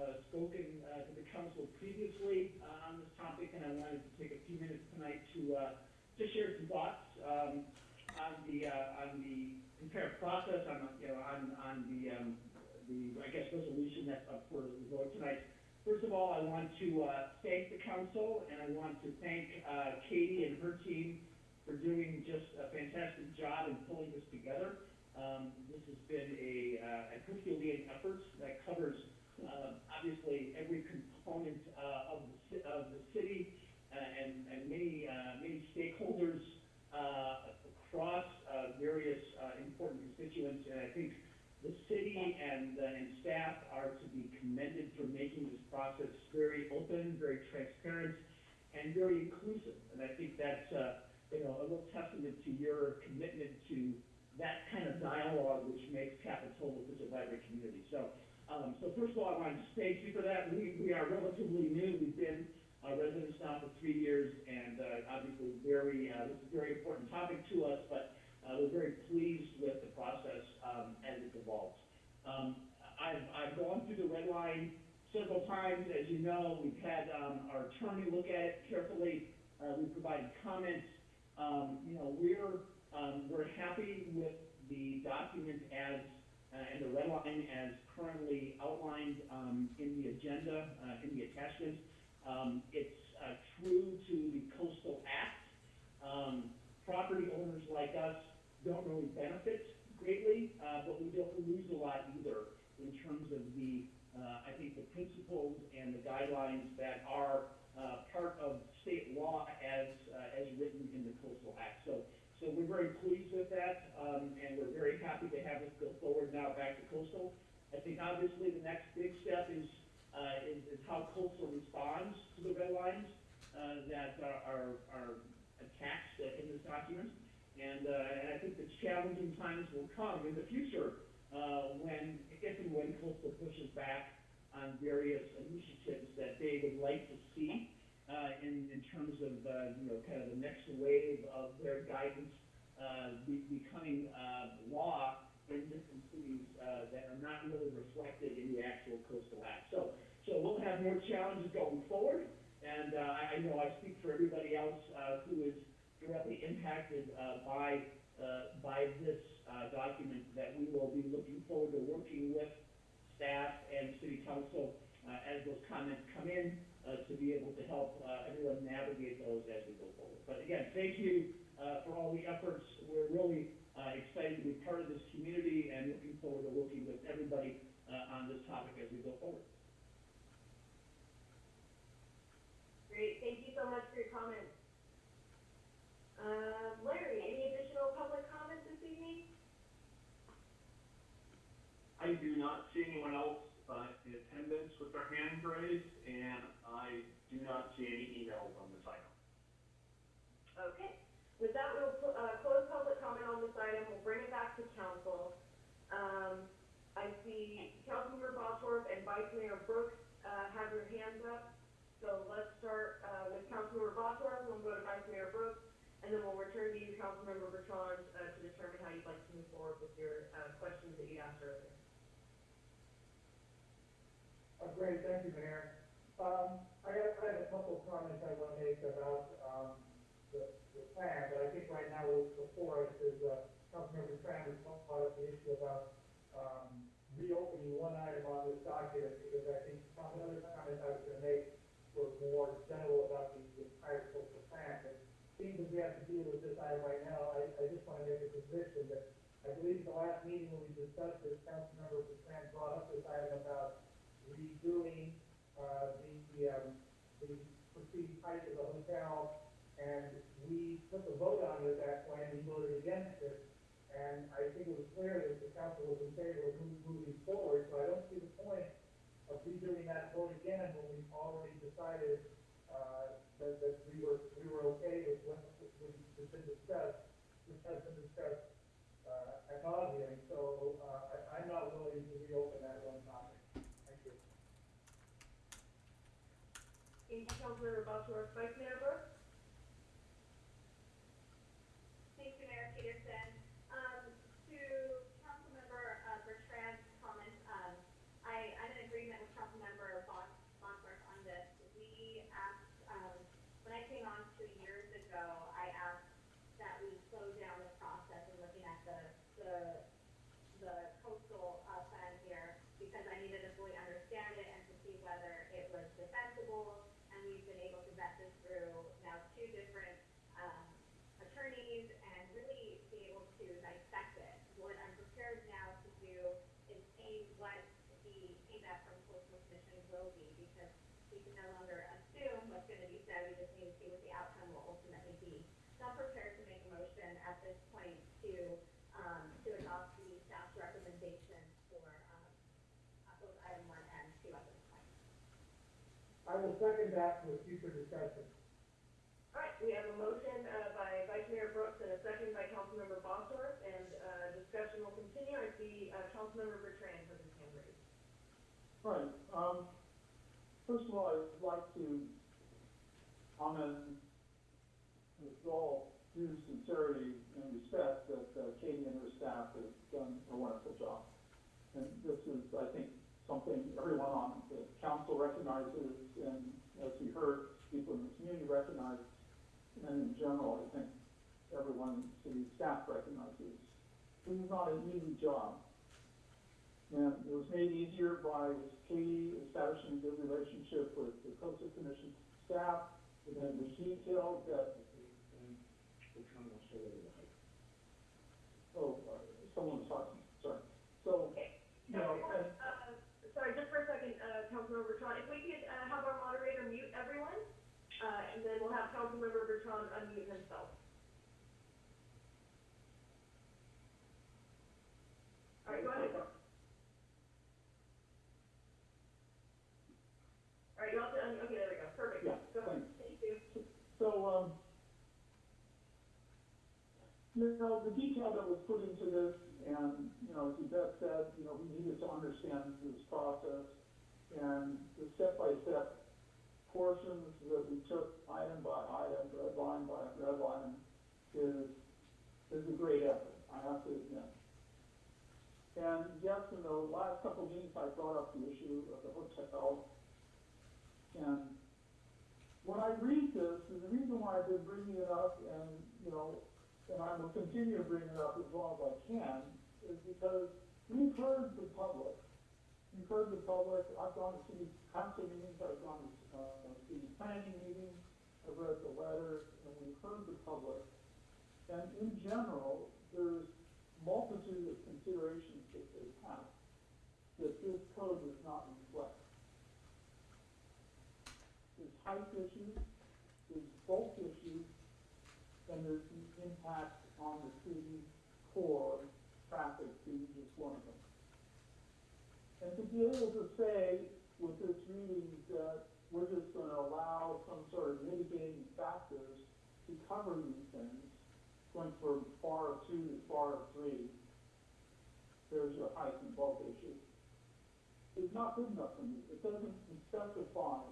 uh, spoken, uh, to the council previously, uh, on this topic, and I wanted to take a few minutes tonight to, uh, to share some thoughts, um, on the, uh, on the entire process, on, you know, on, on the, um, the, I guess, resolution that's up for the vote tonight. First of all, I want to, uh, thank the council, and I want to thank, uh, Katie and her team for doing just a fantastic job in pulling this together. Um, this has been a, uh, a Herculean effort that covers, uh, obviously every component, uh, of the, of the city, uh, and, and many, uh, many stakeholders, uh, across, uh, various, important constituents, and I think the city and, and staff are to be commended for making this process very open, very transparent, and very inclusive. And I think that's, you know, a little testament to your commitment to that kind of dialogue which makes Capitola such a vibrant community. So, um, so first of all, I want to thank you for that. We, we are relatively new. We've been uh, residents now for three years, and uh, obviously very, uh, this is a very important topic to us, but uh, we're very pleased with the process um, as it evolves. Um, I've, I've gone through the red line several times. As you know, we've had um, our attorney look at it carefully. Uh, we provided comments. Um, you know, we're, um, we're happy with the document as, and the red line as currently outlined, um, in the agenda, uh, in the attachment. Um, it's, uh, true to the coastal act. Um, property owners like us don't really benefit greatly, uh, but we don't lose a lot either in terms of the, uh, I think the principles and the guidelines that are, uh, part of state law as, uh, as written in the coastal act. So, so we're very pleased with that, um, and we're very happy to have this go forward now back to coastal. I think obviously the next big step is, uh, is, is how coastal responds to the red lines, uh, that are, are, are attached in this document. And, uh, and I think the challenging times will come in the future, uh, when, if and when coastal pushes back on various initiatives that they would like to see, uh, in, in terms of, uh, you know, kind of the next wave of their guidance, uh, be, becoming, uh, law in different cities, uh, that are not really reflected in the actual coastal act. So, so we'll have more challenges going forward, and, uh, I, I know I speak for everybody else, uh, who is directly impacted, uh, by, uh, by this, uh, document, that we will be looking forward to working with staff and city council, uh, as those comments come in, uh, to be able to help, uh, everyone navigate those as we go forward. But again, thank you, uh, for all the efforts. We're really, uh, excited to be part of this community and looking forward to working with everybody, uh, on this topic as we go forward. Great, thank you so much for your comments. Um, Larry, any additional public comments this evening? I do not see anyone else, uh, in attendance with their hand raised, and I do not see any emails on this item. Okay, with that, we'll, uh, close public comment on this item, we'll bring it back to council. Um, I see Councilmember Bosworth and Vice Mayor Brooks, uh, have their hands up. So let's start, uh, with Councilmember Bosworth, we'll go to Vice Mayor Brooks, and then we'll return to you, Councilmember Bertrand, uh, to determine how you'd like to move forward with your, uh, questions that you asked earlier. Uh, great, thank you, Mayor. Um, I have, I have a couple comments I want to make about, um, the, the plan, but I think right now before us is, uh, Councilmember Bertrand brought up the issue about, um, reopening one item on this document, because I think some other comments I was gonna make were more general about the the entire coastal plan, but seeing that we have to deal with this item right now, I, I just wanna make a position that, I believe the last meeting when we discussed this, Councilmember Bertrand brought up this item about redoing, uh, the, the, um, the perceived height of the hotel, and we took a vote on it at that point, and we voted against it. And I think it was clear that the council was in favor of moving forward, so I don't see the point of redoing that vote again when we've already decided, uh, that, that we were, we were okay with what, what has been discussed, which has been discussed, uh, ad nauseam, so, uh, I, I'm not willing to reopen that one topic. Thank you. Thank you, Councilmember Bosworth, Vice Mayor Brooks? Thank you, Mayor Petersen. Um, to Councilmember, uh, Bertrand's comments, um, I, I'm in agreement with Councilmember Bon, Bosworth on this. We asked, um, when I came on two years ago, I asked that we slow down the process in looking at the, the, the coastal, uh, plan here, because I needed to fully understand it and to see whether it was defensible, and we've been able to vet this through now two different, um, attorneys and really be able to dissect it. What I'm prepared now to do is see what the feedback from coastal commission will be, because we can no longer assume what's gonna be said, we just need to see what the outcome will ultimately be. So I'm prepared to make a motion at this point to, um, to adopt the staff's recommendation for, um, uh, both item one and two at this point. I will second that with future discussion. All right, we have a motion, uh, by Vice Mayor Brooks and a second by Councilmember Bosworth, and, uh, discussion will continue. I see, uh, Councilmember Bertrand has his hand raised. Right, um, first of all, I'd like to comment with all due sincerity and respect that uh, Katie and her staff have done a wonderful job. And this is, I think, something everyone on the council recognizes, and as we heard, people in the community recognize, and in general, I think everyone, city staff recognizes. This is not an easy job. And it was made easier by Katie establishing a good relationship with the coastal commission staff, and then the details that. Oh, uh, someone was talking, sorry. So, you know, and, sorry, just for a second, uh, Councilmember Bertrand, if we could, uh, have our moderator mute everyone, uh, and then we'll have Councilmember Bertrand unmute himself. All right, go ahead. All right, you have to, okay, there we go, perfect. Yeah, Go ahead. Thank you. So, um, know, the detail that was put into this and know, as Yvette said, you know, we needed to understand this process, and the step-by-step portions that we took item by item, red line by red line, is, is a great effort, I have to admit. And yes, in the last couple of meetings, I brought up the issue of the hotel, and when I read this, and the reason why I've been bringing it up, and, you know, and I will continue to bring it up as long as I can, is because we've heard the public. We've heard the public, I've gone to city council meetings, I've gone to, uh, city planning meetings, I've read the letters, and we've heard the public. And in general, there's multitude of considerations that they have, that this code does not reflect. There's height issues, there's bulk issues, and there's the impact on the city core traffic being just one of them. And to be able to say with this reading that we're just gonna allow some sort of mitigating factors to cover these things, going from FAR two to FAR three, there's your height and bulk issue, is not good enough for me. It doesn't specify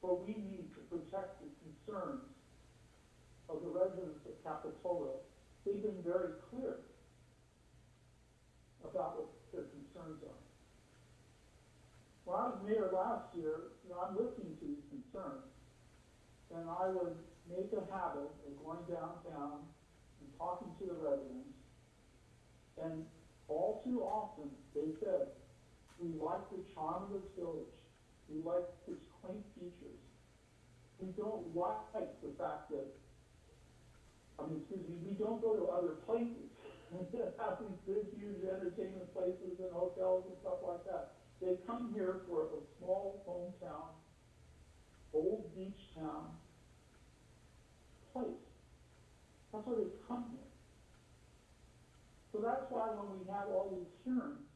what we need to protect the concerns of the residents of Capitola. They've been very clear about what their concerns are. When I was mayor last year, you know, I'm listening to these concerns, and I would make a habit of going downtown and talking to the residents, and all too often, they said, we like the charm of this village, we like its quaint features. We don't like the fact that, I mean, excuse me, we don't go to other places have these big, huge entertainment places and hotels and stuff like that. They come here for a small hometown, old beach town place. That's why they come here. So that's why when we have all these hearings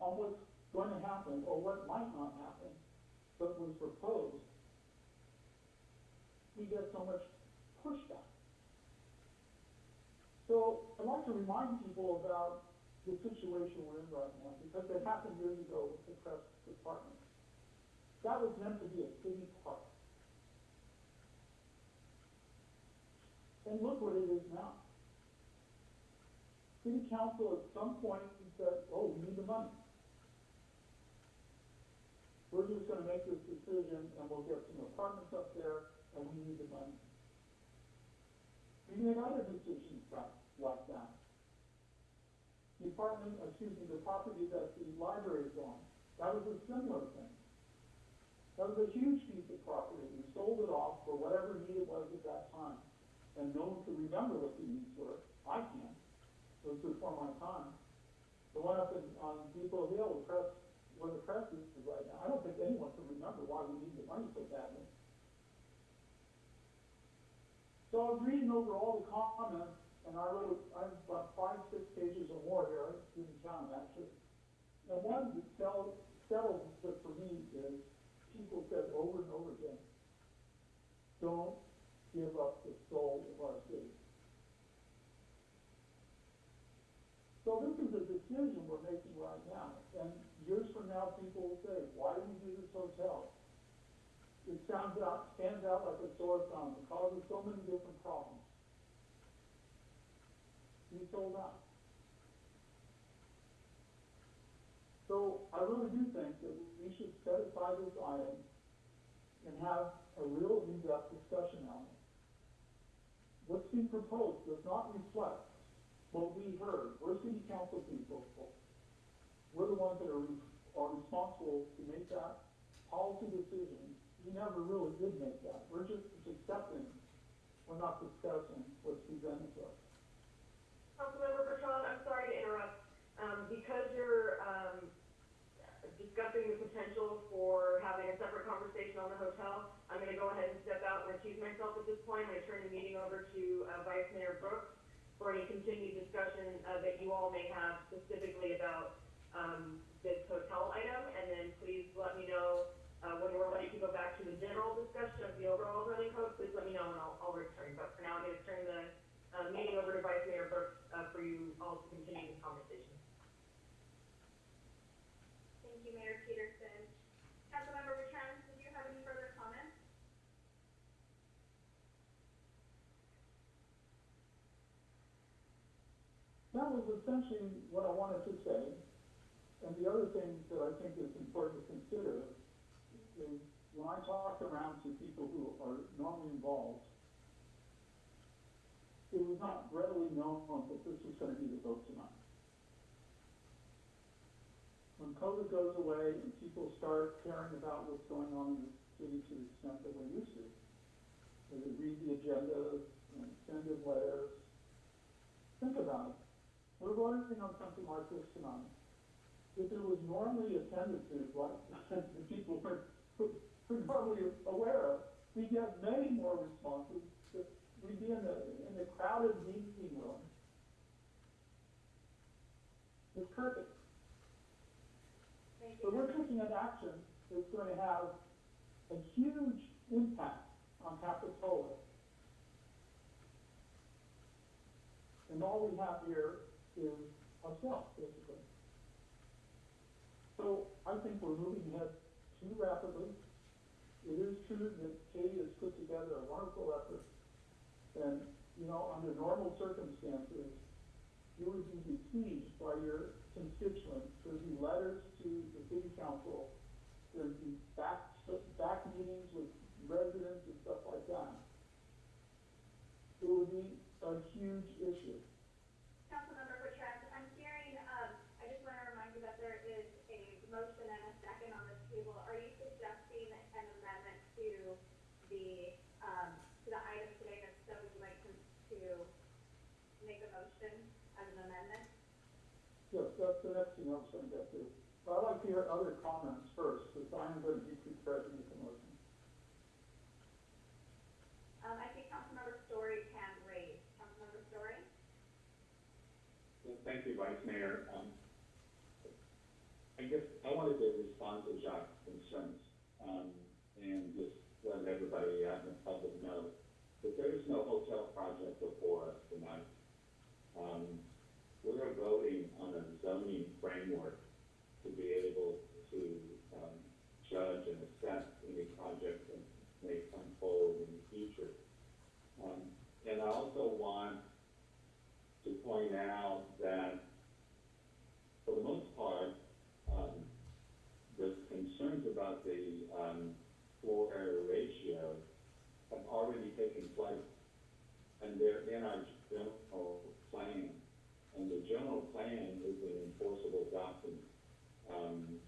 on what's going to happen or what might not happen, but was proposed, we get so much pushback. So I'd like to remind people about the situation we're in right now, because it happened years ago with the press department. That was meant to be a city park. And look what it is now. City council at some point said, oh, we need the money. We're just gonna make this decision and we'll get some apartments up there and we need the money. We made other decisions like, that. The apartment, excuse me, the property that the library is on, that was a similar thing. That was a huge piece of property. We sold it off for whatever need it was at that time. And no one could remember what the needs were. I can. It was before my time. The one up in, on Depot Hill, the press, where the press is right now, I don't think anyone can remember why we need the money so badly. So I was reading over all the comments, and I wrote, I have about five, six pages or more here, I didn't count them actually. And one that settled, settled for me is, people said over and over again, don't give up the soul of our city. So this is a decision we're making right now, and years from now, people will say, why do we do this hotel? It sounds out, stands out like a sore thumb, it causes so many different problems. We sold out. So I really do think that we should set aside this item and have a real in-depth discussion on it. What's being proposed does not reflect what we heard. We're city council people. We're the ones that are, re- are responsible to make that policy decision. We never really did make that. We're just accepting, we're not discussing what's presented to us. Councilmember Bertrand, I'm sorry to interrupt. Um, because you're, um, discussing the potential for having a separate conversation on the hotel, I'm gonna go ahead and step out and recuse myself at this point. Gonna turn the meeting over to, uh, Vice Mayor Brooks for any continued discussion, uh, that you all may have specifically about, um, this hotel item. And then please let me know, uh, when we're ready to go back to the general discussion of the overall zoning code, please let me know and I'll, I'll return. But for now, I'm gonna turn the uh, meeting over to Vice Mayor Brooks, uh, for you all to continue this conversation. Thank you, Mayor Petersen. Councilmember Bertrand, did you have any further comments? That was essentially what I wanted to say. And the other thing that I think is important to consider is when I talk around to people who are normally involved, it was not readily known that this was gonna be the vote tonight. When COVID goes away and people start caring about what's going on in the city to the extent that we're used to, they read the agendas and send in letters, think about it. We're voting on something like this tonight. If it was normally attended to, like the people were, normally aware of, we get many more responses, we'd be in the, in the crowded meeting room. It's perfect. So we're taking an action that's going to have a huge impact on Capitola. And all we have here is ourselves, basically. So I think we're moving ahead too rapidly. It is true that Katie has put together a wonderful effort. And, you know, under normal circumstances, you would be besieged by your constituents. There'd be letters to the city council. There'd be back, back meetings with residents and stuff like that. It would be a huge issue. Councilmember Bertrand, I'm hearing, um, I just want to remind you that there is a motion and a second on the table. Are you suggesting an amendment to the, um, to the item today that so would you like to, to make a motion as an amendment? Yes, that's the next thing I was gonna get to. But I'd like to hear other comments first, because I'm gonna be prepared to make a motion. Um, I think Councilmember Storey can raise. Councilmember Storey? Well, Thank you, Vice Mayor. Um, I guess I wanted to respond to Jacques' concerns, um, and just let everybody out in the public know that there is no hotel project before us tonight. Um, we're voting on a zoning framework to be able to, um, judge and assess any project that may come forward in the future. Um, and I also want to point out that for the most part, um, the concerns about the, um, floor area ratio have already taken place. And they're in our general. And the general plan is an enforceable document. Um,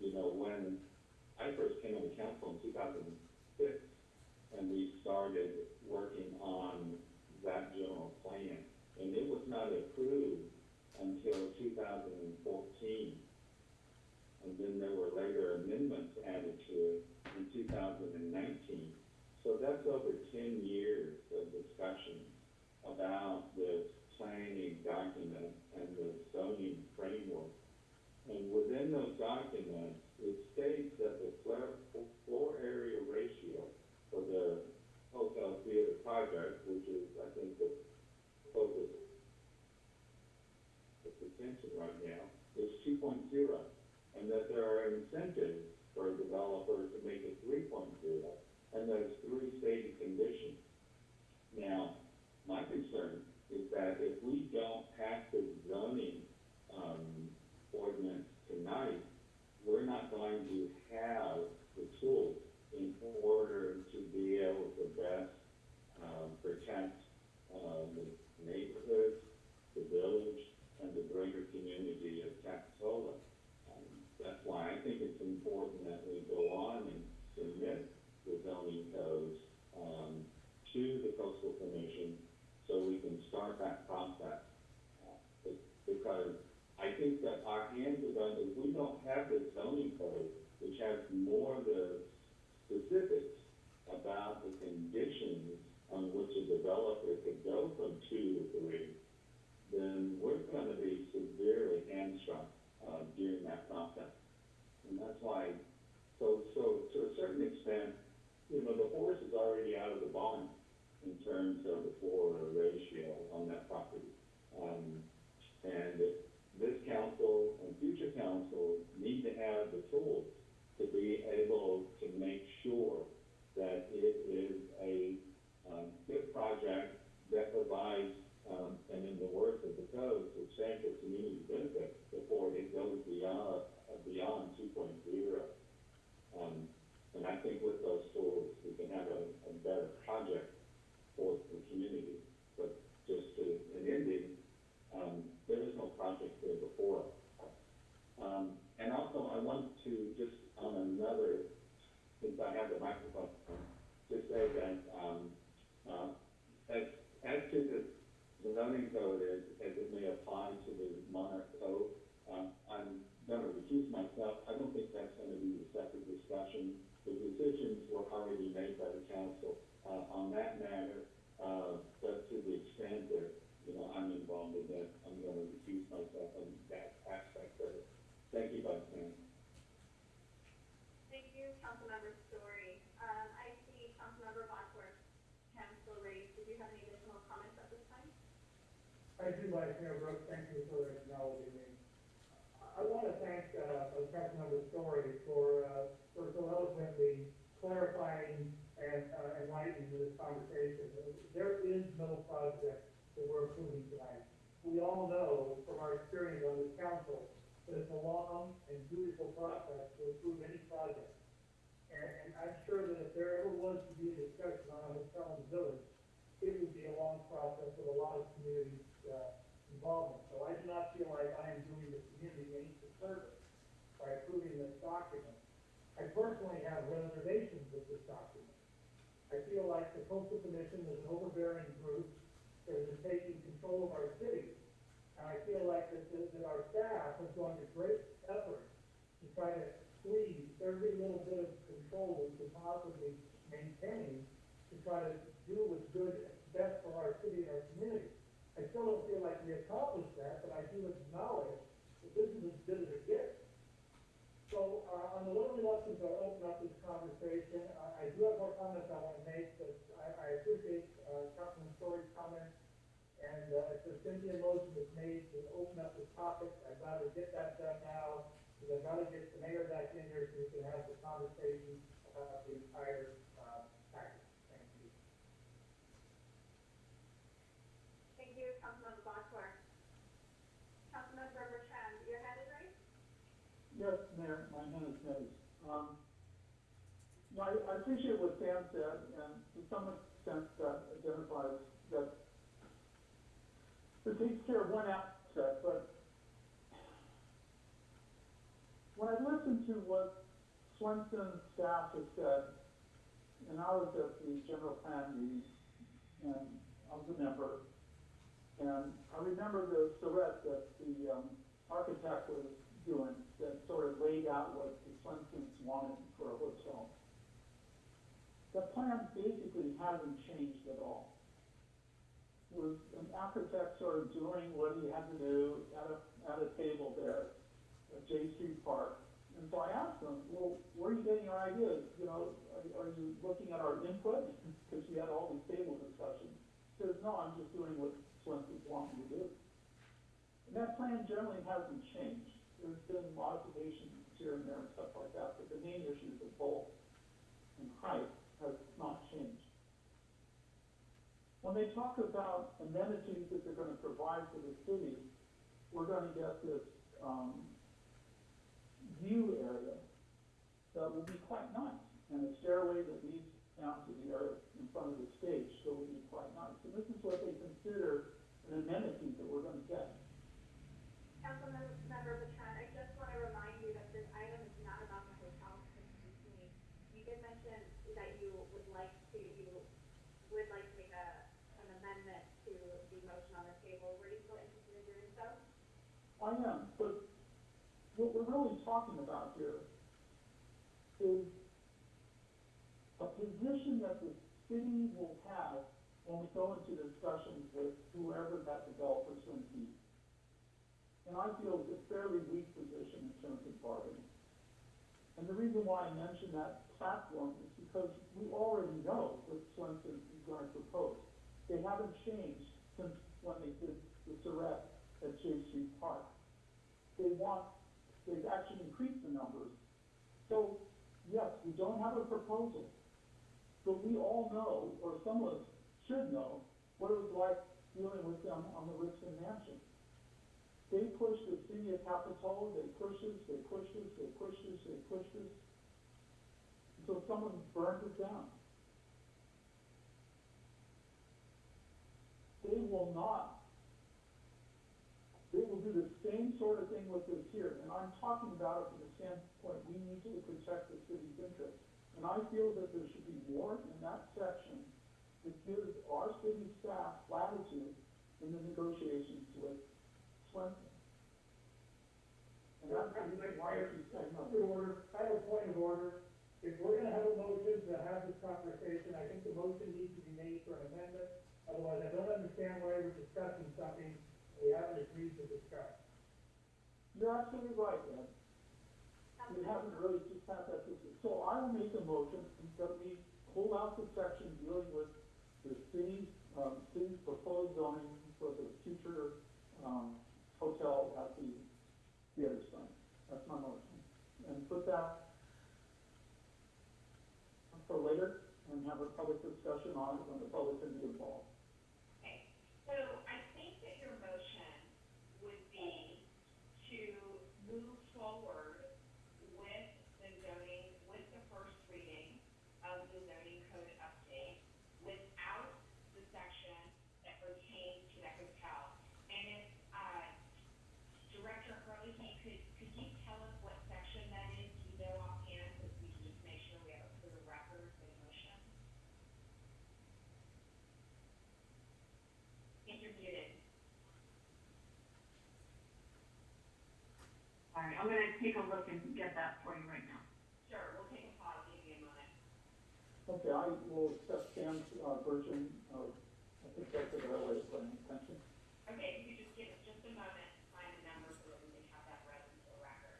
you know, when I first came on the council in two thousand and six, and we started working on that general plan, and it was not approved until two thousand and fourteen. And then there were later amendments added to it in two thousand and nineteen. So that's over ten years of discussion about this planning document and the zoning framework. And within those documents, it states that the floor, area ratio for the hotel theater project, which is, I think, the focus of attention right now, is two And that there are incentives for a developer to make it three and there's three stated conditions. Now, my concern is that if we don't pass the zoning, um, ordinance tonight, we're not going to have the tools in order to be able to best, um, protect, uh, the neighborhoods, the village, and the greater community of Capitola. Um, That's why I think it's important that we go on and submit the zoning codes, um, to the coastal commission so we can start that process. Uh, Because I think that our hands are going, if we don't have the zoning code, which has more of the specifics about the conditions on which a developer could go from two to three, then we're gonna be severely hamstrung, uh, during that process. And that's why, so, so to a certain extent, you know, the horse is already out of the barn in terms of the floor ratio. propose substantial community benefits before it goes beyond, uh, beyond two point zero. Um, and I think with those tools, we can have a, a better project for the community. But just to, an ending, um, there is no project there before us. Um, and also, I want to just on another, since I have the microphone, just say that, um, uh, as, as to the zoning code as, as it may apply to the Monarch Cove, um, I'm gonna recuse myself. I don't think that's gonna be the separate discussion. The decisions were already made by the council, uh, on that matter. Uh, but to the extent that, you know, I'm involved in that, I'm gonna recuse myself on that aspect of it. Thank you, Vice Mayor. Thank you, Councilmember Storey. Um, I see Councilmember Bottorff, Council Ray, did you have any additional comments at this time? I do, Vice Mayor Brooks, thank you for acknowledging me. I want to thank, uh, Councilmember Storey for, uh, for so eloquently clarifying and, uh, enlightening this conversation. There is no project that we're approving tonight. We all know from our experience on this council that it's a long and beautiful process to approve any project. And, and I'm sure that if there ever was to be a discussion on a hotel in the village, it would be a long process with a lot of community, uh, involvement. So I do not feel like I am doing the community any disservice by approving this document. I personally have reservations with this document. I feel like the commission is an overbearing group that is taking control of our city. And I feel like that, that, that our staff has gone to great effort to try to squeeze every little bit of control we can possibly maintain to try to do what's good, best for our city and our community. I still don't feel like we accomplished that, but I do acknowledge that this is as good as it gets. So, uh, I'm a little reluctant to open up this conversation. I, I do have more comments I want to make, but I, I appreciate, uh, Councilman Storey's comments. And, uh, if the Cynthia motion is made to open up this topic, I'd rather get that done now, because I'd rather get the mayor back in here so we can have the conversation about the entire, uh, package. Thank you. Thank you, Councilmember Bottorff. Councilmember Bertrand, your hand is raised? Yes, Mayor, my hand is raised. Um, no, I, appreciate what Sam said, and to some extent that identifies that it takes care of one aspect, but when I listened to what Swenson staff has said, and I was at the general plan meeting, and I was a member, and I remember the charrette that the, um, architect was doing, that sort of laid out what the Swensons wanted for a hotel. The plan basically hasn't changed at all. It was an architect sort of doing what he had to do at a, at a table there at Jade Street Park. And so I asked him, well, where are you getting your ideas? You know, are, are you looking at our input? Because we had all these table discussions. He says, no, I'm just doing what Swensons want me to do. And that plan generally hasn't changed. There's been modifications here and there and stuff like that, but the main issues of both and height not changed. When they talk about amenities that they're gonna provide for the city, we're gonna get this, um, view area that will be quite nice, and a stairway that leads down to the area in front of the stage, so it will be quite nice. And this is what they consider an amenity that we're gonna get. Councilmember Bertrand, I just want to remind you that this item is not about the hotel specifically. You did mention that you would like to, you would like to make a, an amendment to the motion on the table. Were you still interested in doing so? I am, but what we're really talking about here is a position that the city will have when we go into discussions with whoever that developer's going to be. And I feel it's a fairly weak position in terms of bargaining. And the reason why I mention that platform is because we already know what Swenson is going to propose. They haven't changed since when they did the charrette at Jade Street Park. They want, they've actually increased the numbers. So, yes, we don't have a proposal, but we all know, or some of us should know, what it was like dealing with them on the Rispin Mansion. They pushed the city of Capitola, they push this, they push this, they push this, they push this, until someone burns it down. They will not, they will do the same sort of thing with this here, and I'm talking about it from the standpoint, we need to protect the city's interests. And I feel that there should be more in that section that gives our city staff latitude in the negotiations with Swenson. And that's the reason why I keep saying no. Order, I have a point of order. If we're gonna have a motion to have this conversation, I think the motion needs to be made for an amendment. Otherwise, I don't understand why we're discussing something we haven't agreed to discuss. You're absolutely right, Ed. We haven't really just had that, dis- so I will make a motion that we pull out the section dealing with the city's, um, city's proposed zoning for the future, um, hotel at the theater site. That's my motion. And put that for later and have a public discussion on it when the public can be involved. Okay, so I think that your motion would be to move forward with the zoning, with the first reading of the zoning code update without the section that pertains to the hotel. And if, uh, Director Herlihy, could, could you tell us what section that is, do you know offhand, so we can just make sure we have a clear record for the motion? If you're. All right, I'm gonna take a look and get that for you right now. Sure, we'll take a pause, give you a moment. Okay, I will accept Sam's, uh, version of, I think that's a better way of putting it, thank you. Okay, if you could just give us just a moment to find the number so that we can have that read into the record.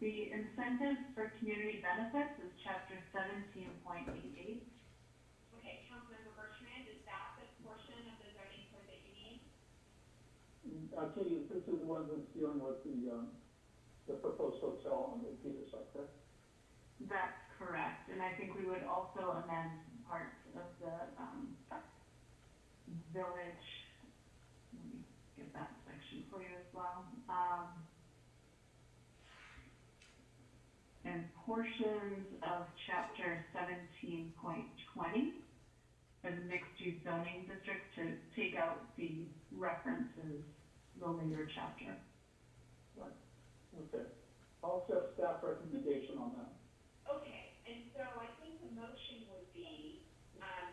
The incentives for community benefits is chapter seventeen point eight eight. Okay, Councilmember Bertrand, is that the portion of the zoning code that you need? Katie, this is the one that's dealing with the, um, the proposed hotel on the Peter site, correct? That's correct, and I think we would also amend parts of the, um, village, let me get that section for you as well, um, and portions of chapter seventeen point twenty for the mixed-use zoning district to take out the references, the later chapter. Okay, I'll accept staff recommendation on that. Okay, and so I think the motion would be, um,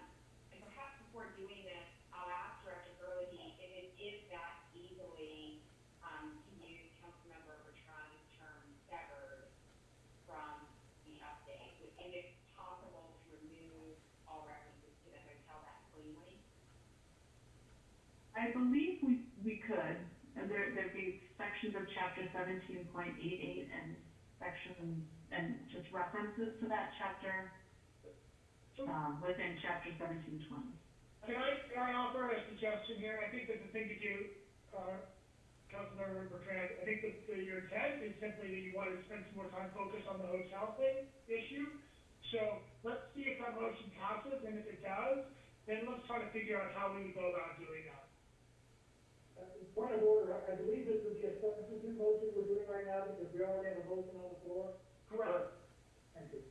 and perhaps before doing this, I'll ask Director Herlihy if it is that easily, um, to use Councilmember Bertrand's term severed from the update. Would- Is it possible to remove all references to the hotel that cleanly? I believe we, we could, and there, there'd be sections of chapter seventeen point eight eight and sections, and just references to that chapter, um, within chapter seventeen twenty. Can I, can I offer a suggestion here? I think that the thing to do, uh, Councilmember Bertrand, I think that, your intent is simply that you want to spend some more time focused on the hotel thing, issue. So let's see if that motion passes, and if it does, then let's try to figure out how we go about doing that. Point of order, I I believe this would be a substitute motion we're doing right now because we already have a motion on the floor. Correct. Thank you.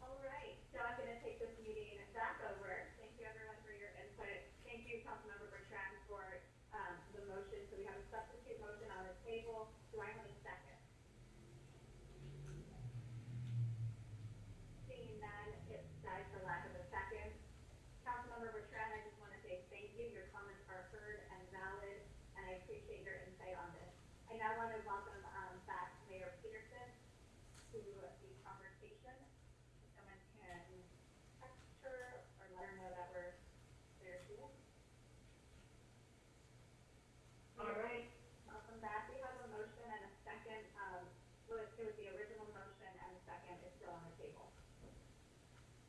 All right, so I'm gonna take this meeting back over. Thank you everyone for your input. Thank you, Councilmember Bertrand, for, um, the motion. So we have a substitute motion on the table. Do I have a second? Seeing none, it dies for lack of a second. Councilmember Bertrand, I just wanna say thank you. Your comments are heard and valid, and I appreciate your insight on this. I now wanna welcome, um, back Mayor Petersen to the conversation. If Someone can text her or let her know that we're there too. All right, welcome back. We have a motion and a second, um, well, it was the original motion and the second is still on the table.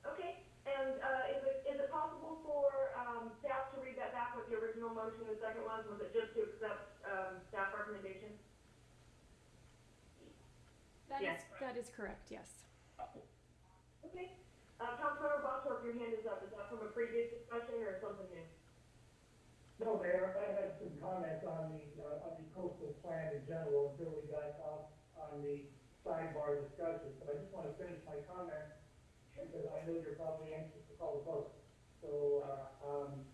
Okay, and, uh, is it, is it possible for, um, staff to read that back with the original motion, the second one, was it just to accept, um, staff recommendation? That is, Yes. that is correct, yes. Okay, uh, Councilmember Bottorff, your hand is up, is that from a previous discussion or something new? No, Mayor, I had some comments on the, uh, on the coastal plan in general until we got off on the sidebar discussion, but I just wanna finish my comment because I know you're probably anxious to call the vote. So, uh, um,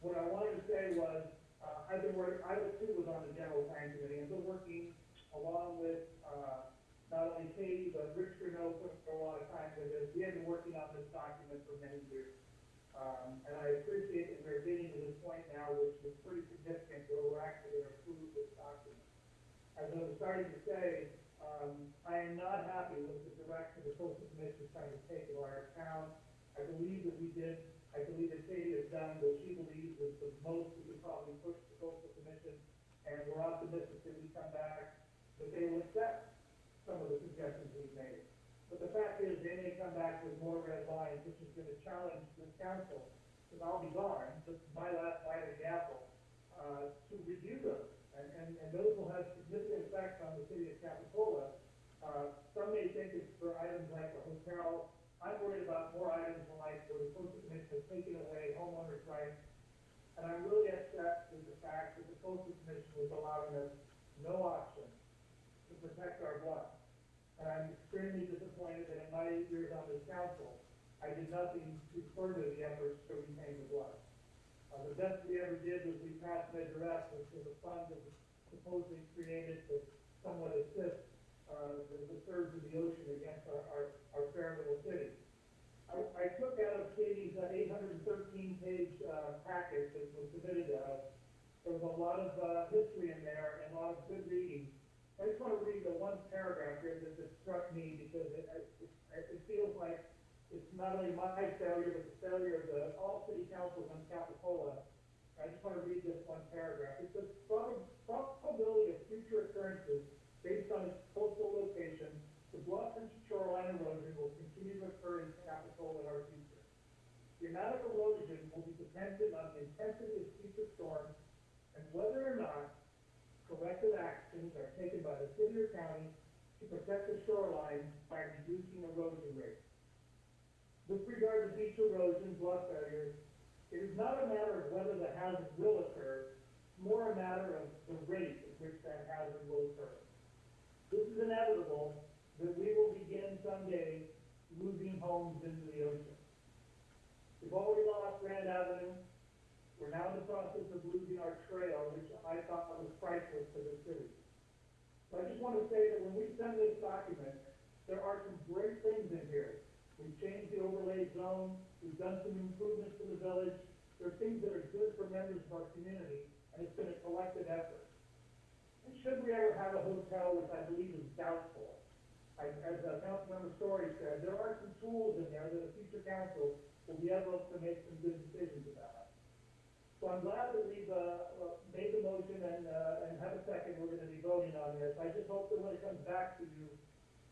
what I wanted to say was, uh, I've been working, I was too was on the general plan committee, and been working along with, uh, not only Katie, but Rich Renault for, a lot of time with this. We have been working on this document for many years. Um, and I appreciate that we're getting to this point now, which is pretty significant, where we're actually gonna approve this document. As I was starting to say, um, I am not happy with the direction the coastal commission is trying to take of our town. I believe that we did, I believe that Katie has done what she believes is the most we could probably push the coastal commission. And we're optimistic that we come back, that they will accept some of the suggestions we've made. But the fact is, they may come back with more red lines, which is gonna challenge this council, because I'll be this is my last bite of the apple, uh, to review those. And, and, and those will have significant effects on the city of Capitola. Uh, some may think it's for items like a hotel, I'm worried about more items like where the commission has taken away homeowners' rights. And I'm really upset with the fact that the coastal commission was allowing us no option to protect our bluff. And I'm extremely disappointed that in my eight years on this council, I did nothing to further the efforts to retain the bluff. Uh, the best we ever did was we passed Measure F, which was a fund that was supposedly created to somewhat assist, uh, the, surge of the ocean against our, our, our fair little city. I, I took out of Katie's uh, eight hundred and thirteen page, uh, packet that was submitted to us. There was a lot of, uh, history in there and a lot of good reading. I just want to read the one paragraph here that, that struck me because it, it, it feels like it's not only my failure, but the failure of the, all city councils on Capitola. I just want to read this one paragraph. It says, probability of future occurrences based on its coastal location, the bluff and shoreline erosion will continue to occur in Capitola in our future. The amount of erosion will be dependent on the intensity of future storms and whether or not corrective actions are taken by the city or county to protect the shoreline by reducing erosion rates. With regard to beach erosion, bluff failures, it is not a matter of whether the hazard will occur, more a matter of the rate at which that hazard will occur. This is inevitable, that we will begin someday losing homes into the ocean. We've already lost Grand Avenue, we're now in the process of losing our trail, which I thought was priceless to the city. So I just want to say that when we send this document, there are some great things in here. We've changed the overlay zone, we've done some improvements to the village, there are things that are good for members of our community, and it's been a collective effort. Should we ever have a hotel, which I believe is doubtful, I, as uh, Councilmember Storey said, there are some tools in there that a future council will be able to make some good decisions about. So I'm glad that we've, uh, made the motion and, uh, and have a second, we're gonna be voting on this. I just hope that when it comes back to you,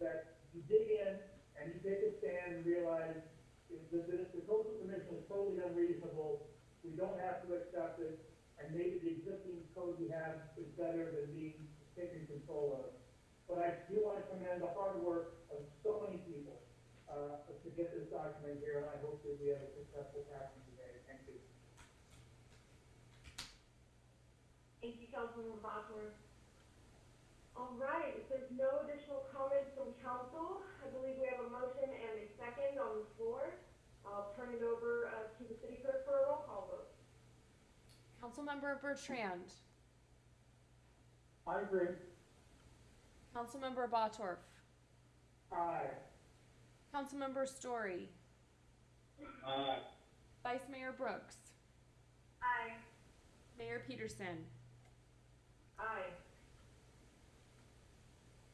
that you dig in and you take a stand and realize that if the coastal commission is totally unreasonable, we don't have to accept it, and maybe the existing code we have is better than being taken control of. But I do want to commend the hard work of so many people, uh, to get this document here, and I hope that we have a successful passing today. Thank you. Thank you, Councilman Bottorff. All right, if there's no additional comments from council, I believe we have a motion and a second on the floor. I'll turn it over, uh, to the city clerk for a roll call vote. Councilmember Bertrand. I agree. Councilmember Bottorff. Aye. Councilmember Storey. Aye. Vice Mayor Brooks. Aye. Mayor Petersen. Aye.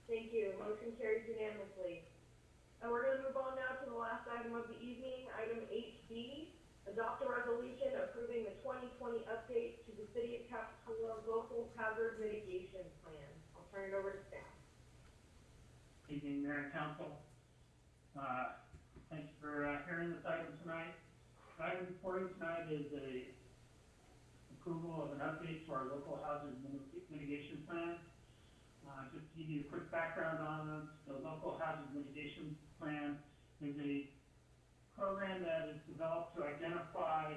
Thank you, motion carries unanimously. And we're gonna move on now to the last item of the evening, item eight B. Adopt a resolution approving the twenty twenty update to the city of Capitola local hazard mitigation plan. I'll turn it over to staff. Evening, Mayor and Council. Uh, thanks for, uh, hearing this item tonight. Item you tonight is a approval of an update to our local hazard mitigation plan. Uh, just to give you a quick background on it, the local hazard mitigation plan is a program that is developed to identify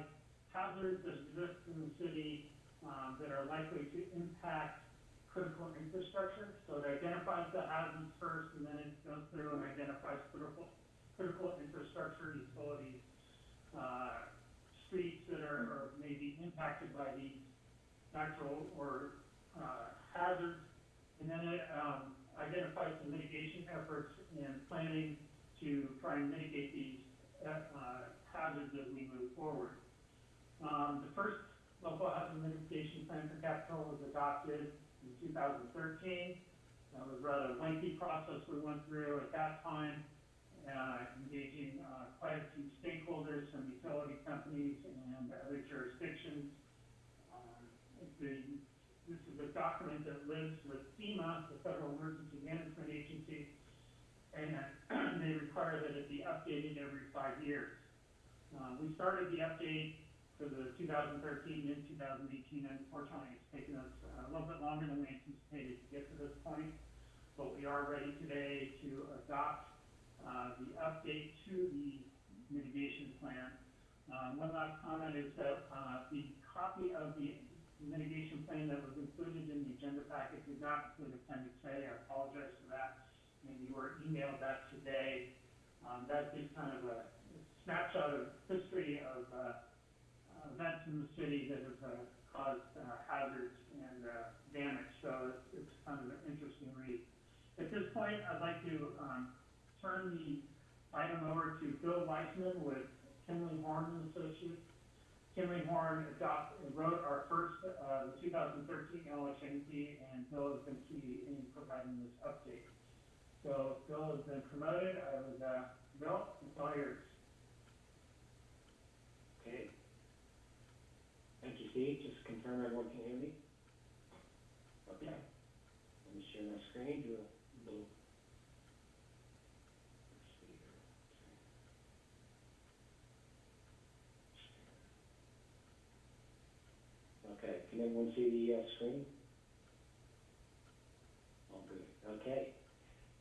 hazards that exist in the city um, that are likely to impact critical infrastructure. So it identifies the hazards first, and then it goes through and identifies critical, critical infrastructure, utilities, uh, streets that are, are maybe impacted by these natural or, uh, hazards. And then it, um, identifies the mitigation efforts and planning to try and mitigate these, uh, hazards as we move forward. Um, the first local hazard mitigation plan for Capitola was adopted in two thousand thirteen. That was a rather lengthy process we went through at that time, uh, engaging, uh, quite a few stakeholders from utility companies and other jurisdictions. Um, this is a document that lives with FEMA, the Federal Emergency Management Agency, and they require that it be updated every five years. Uh, we started the update for the 2013 and 2018, and unfortunately, it's taken us uh, a little bit longer than we anticipated to get to this point. But we are ready today to adopt uh, the update to the mitigation plan. Um, one last comment is that uh, the copy of the mitigation plan that was included in the agenda packet did not include Appendix A. I apologize for that. And you were emailed that today. Um, that is kind of a snapshot of history of uh, events in the city that have uh, caused uh, hazards and uh, damage. So it's, it's kind of an interesting read. At this point, I'd like to um, turn the item over to Bill Weissman with Kimley-Horn and Associates. Kimley-Horn adopt, wrote our first, uh, 2013 LHMP, and Bill has been key in providing this update. So Bill has been promoted. I was uh, Bill, it's. Okay. Thank you, Steve. Just confirm everyone can hear me? Okay. Let me share my screen, do a little. Okay, can everyone see the, uh, screen? All good, okay.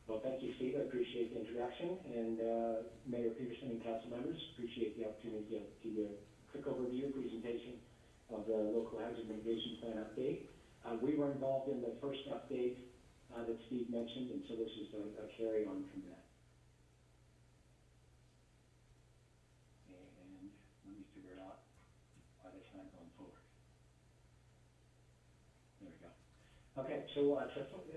Well, thank you, Steve, I appreciate the introduction, and, uh, Mayor Petersen and council members, appreciate the opportunity to give you a quick overview presentation of the local hazard mitigation plan update. Uh, we were involved in the first update, uh, that Steve mentioned, and so this is a, a carry on from that. And let me figure out why that's not going forward. There we go. Okay, so, uh,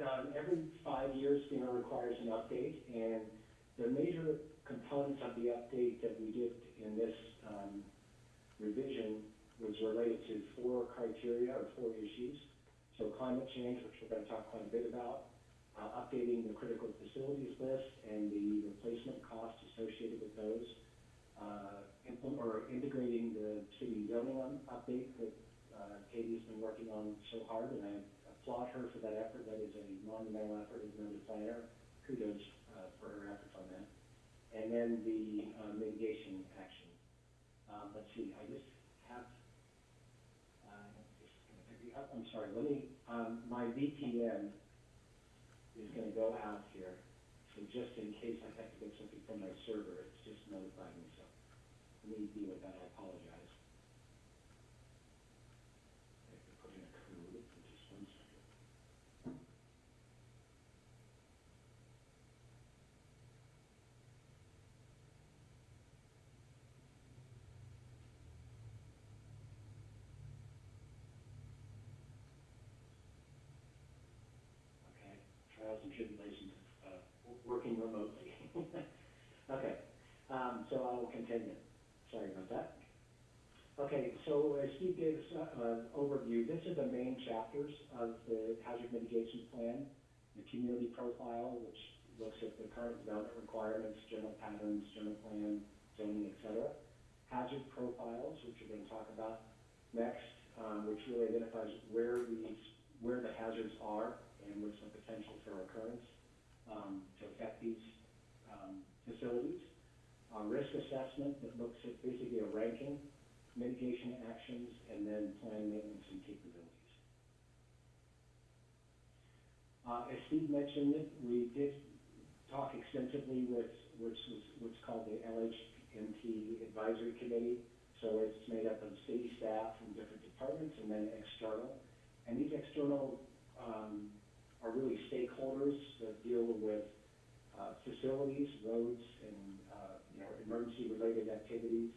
um, every five years, FEMA requires an update, and the major components of the update that we did in this, um, revision was related to four criteria or four issues. So climate change, which we're gonna talk quite a bit about, uh, updating the critical facilities list and the replacement costs associated with those, uh, or integrating the city zoning update that, uh, Katie's been working on so hard, and I applaud her for that effort. That is a monumental effort as the planner. Kudos, uh, for her efforts on that. And then the, uh, mitigation action. Um, let's see, I just have, uh, just gonna pick the up, I'm sorry, let me, um, my VPN is gonna go out here. So just in case I have to get something from my server, it's just notified me, so let me deal with that, I apologize. I have to put in a code, just one second. Okay, trials and tribulations of, uh, w- working remotely. Okay, um, so I will continue. Sorry about that. Okay, so as Steve gave us uh, an overview, this is the main chapters of the hazard mitigation plan. The community profile, which looks at the current development requirements, general patterns, general plan, zoning, et cetera. Hazard profiles, which we're gonna talk about next, um, which really identifies where these, where the hazards are and what's the potential for occurrence, um, to affect these, um, facilities. A risk assessment that looks at basically a ranking, mitigation actions, and then plan maintenance and capabilities. Uh, as Steve mentioned, we did talk extensively with, was, what's called the LHMP Advisory Committee So it's made up of city staff from different departments and then external. And these external, um, are really stakeholders that deal with, uh, facilities, roads, and, uh, you know, emergency-related activities.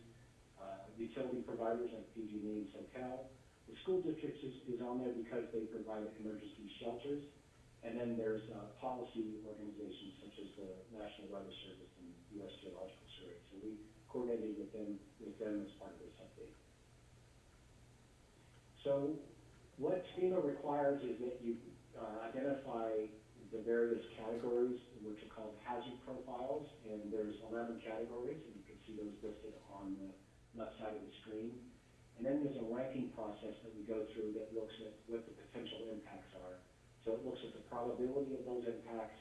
Uh, utility providers like PG&E and SoCal. The school districts is, is on there because they provide emergency shelters. And then there's, uh, policy organizations such as the National Weather Service and U.S. Geological Survey. So we coordinated with them, with them as part of this update. So what FEMA requires is that you, uh, identify the various categories, which are called hazard profiles, and there's eleven categories, and you can see those listed on the left side of the screen. And then there's a ranking process that we go through that looks at what the potential impacts are. So it looks at the probability of those impacts,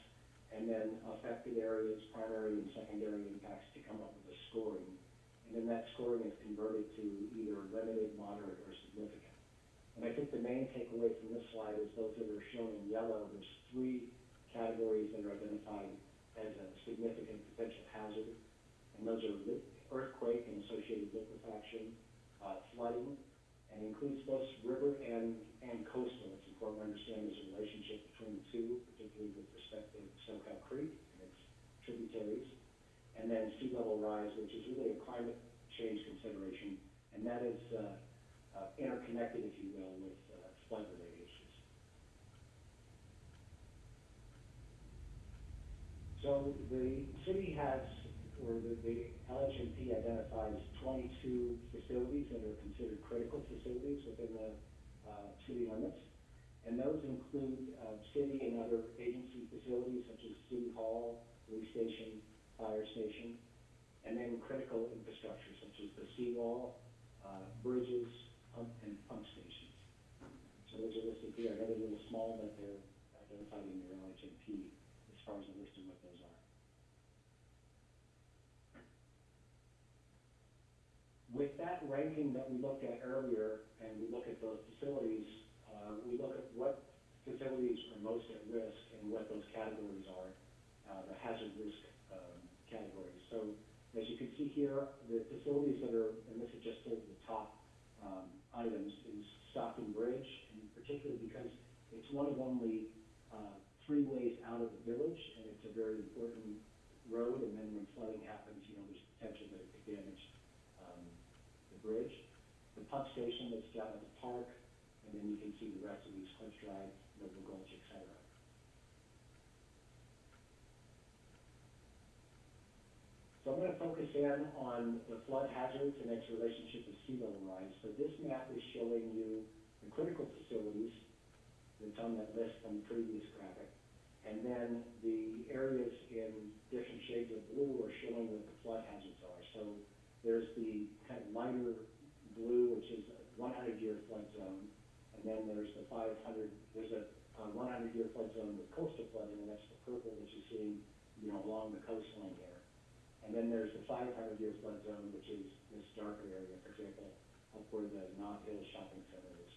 and then affected areas, primary and secondary impacts to come up with a scoring. And then that scoring is converted to either limited, moderate, or significant. And I think the main takeaway from this slide is those that are shown in yellow, there's three categories that are identified as a significant potential hazard. And those are earthquake and associated liquefaction, uh, flooding, and includes both river and, and coastal. It's important to understand there's a relationship between the two, particularly with respect to Soquel Creek and its tributaries. And then sea level rise, which is really a climate change consideration, and that is, uh, uh, interconnected, if you will, with, uh, flood-related issues. So the city has, or the, the LHMP identifies twenty-two facilities that are considered critical facilities within the, uh, city limits. And those include, uh, city and other agency facilities such as city hall, police station, fire station, and then critical infrastructure such as the seawall, uh, bridges, pump, and pump stations. So those are listed here, I know they're a little small, but they're identified in your LHMP as far as the list of what those are. With that ranking that we looked at earlier, and we look at those facilities, uh, we look at what facilities are most at risk and what those categories are, uh, the hazard risk, um, categories. So as you can see here, the facilities that are, and this is just the the top, um, items, is Stockton Bridge, and particularly because it's one of only, uh, three ways out of the village, and it's a very important road, and then when flooding happens, you know, there's potential that it could damage, um, the bridge. The pump station that's down at the park, and then you can see the rest of East Cliff Drive, Noble Gulch, et cetera. So I'm gonna focus in on the flood hazards and its relationship with sea level rise. So this map is showing you the critical facilities that's on that list from the previous graphic. And then the areas in different shades of blue are showing what the flood hazards are. So there's the kind of lighter blue, which is a one hundred year flood zone. And then there's the five hundred, there's a, uh one hundred year flood zone with coastal flooding, and that's the purple that you're seeing, you know, along the coastline here. And then there's the five hundred year flood zone, which is this darker area, for example, up where the Knott Hill Shopping Center is.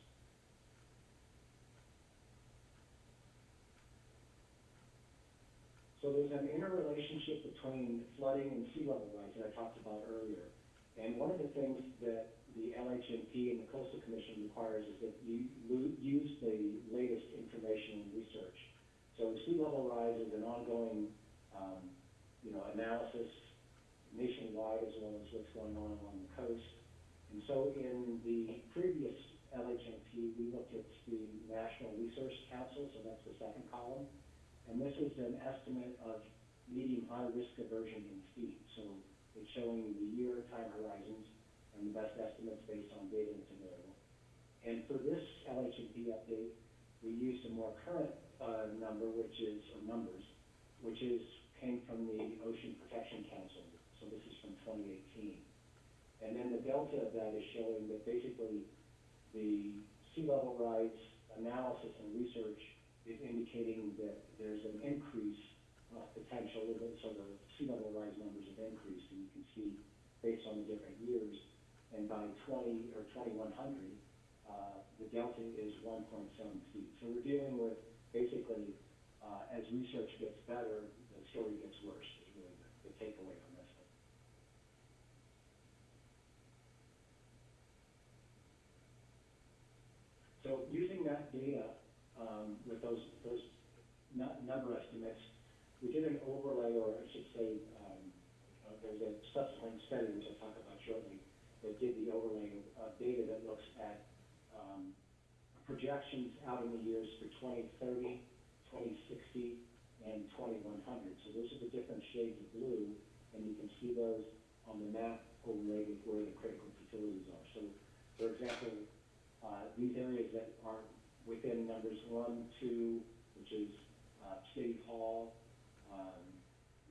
So there's an interrelationship between flooding and sea level rise that I talked about earlier. And one of the things that the LHMP and the Coastal Commission requires is that you use the latest information and research. So sea level rise is an ongoing, um, you know, analysis nationwide as well as what's going on along the coast. And so in the previous LHMP, we looked at the National Research Council, so that's the second column. And this is an estimate of medium high risk aversion in feet. So it's showing the year time horizons and the best estimates based on data that's available. And for this LHMP update, we used a more current, uh, number, which is, or numbers, which is, came from the Ocean Protection Council. So this is from twenty eighteen. And then the delta of that is showing that basically the sea level rise analysis and research is indicating that there's an increase, of potential, so the sea level rise numbers have increased, and you can see based on the different years. And by twenty, or twenty-one hundred, uh, the delta is one point seven feet. So we're dealing with, basically, uh, as research gets better, the story gets worse, is really the, the takeaway from this one. So using that data, um, with those, those nu- number estimates, we did an overlay, or I should say, um, uh, there's a subsequent study, which I'll talk about shortly, that did the overlay of data that looks at, um, projections out in the years for 2030, 2060, and 2100. So those are the different shades of blue, and you can see those on the map overlaid with where the critical facilities are. So, for example, uh, these areas that are within numbers one, two, which is uh, City Hall, um,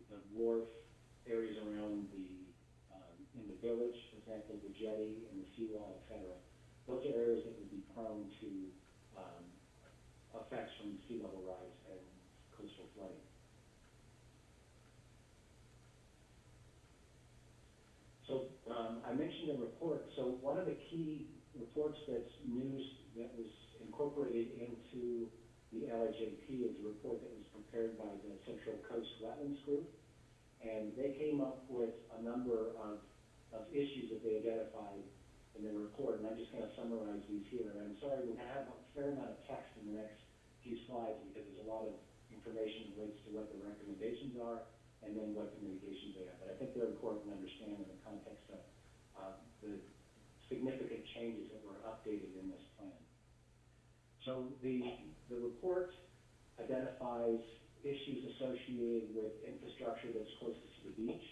the wharf, areas around the, um, in the village, for example, the jetty and the seawall, et cetera. Those are areas that would be prone to um, effects from sea level rise and coastal flooding. So um, I mentioned a report. So one of the key reports that's news that was incorporated into the LHMP is a report that was prepared by the Central Coast Wetlands Group. And they came up with a number of, of issues that they identified in their report, and I'm just gonna summarize these here. And I'm sorry, gonna have a fair amount of text in the next few slides because there's a lot of information relates to what the recommendations are and then what the they have. But I think they're important to understand in the context of, uh, the significant changes that were updated in this plan. So the, the report identifies issues associated with infrastructure that's closest to the beach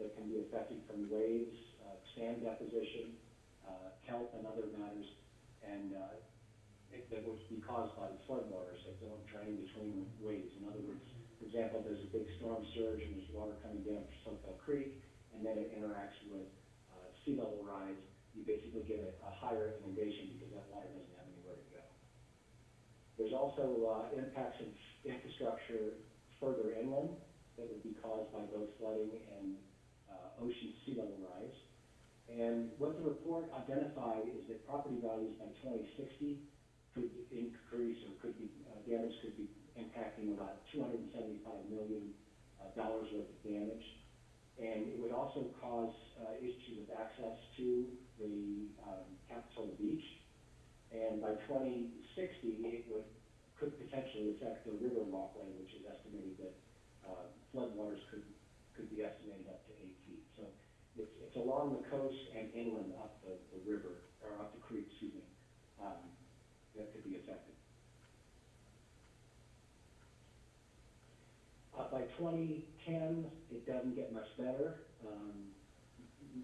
that can be affected from waves, uh, sand deposition, uh, kelp and other matters, and, uh, it, that would be caused by the floodwaters that don't drain between waves. In other words, for example, there's a big storm surge and there's water coming down from Soquel Creek, and then it interacts with, uh, sea level rise, you basically get a, a higher inundation because that water doesn't have anywhere to go. There's also, uh, impacts of infrastructure further inland that would be caused by both flooding and, uh, ocean sea level rise. And what the report identified is that property values by twenty sixty could increase or could be, uh, damage could be impacting about two hundred and seventy-five million, uh, dollars worth of damage. And it would also cause, uh, issues of access to the, um, Capitola Beach. And by twenty sixty, it would, could potentially affect the river walkway, which is estimated that, uh, floodwaters could, could be estimated up to eight feet. So it's, it's along the coast and inland up the, the river, or up the creek, excuse me, um, that could be affected. By twenty ten, it doesn't get much better. Um,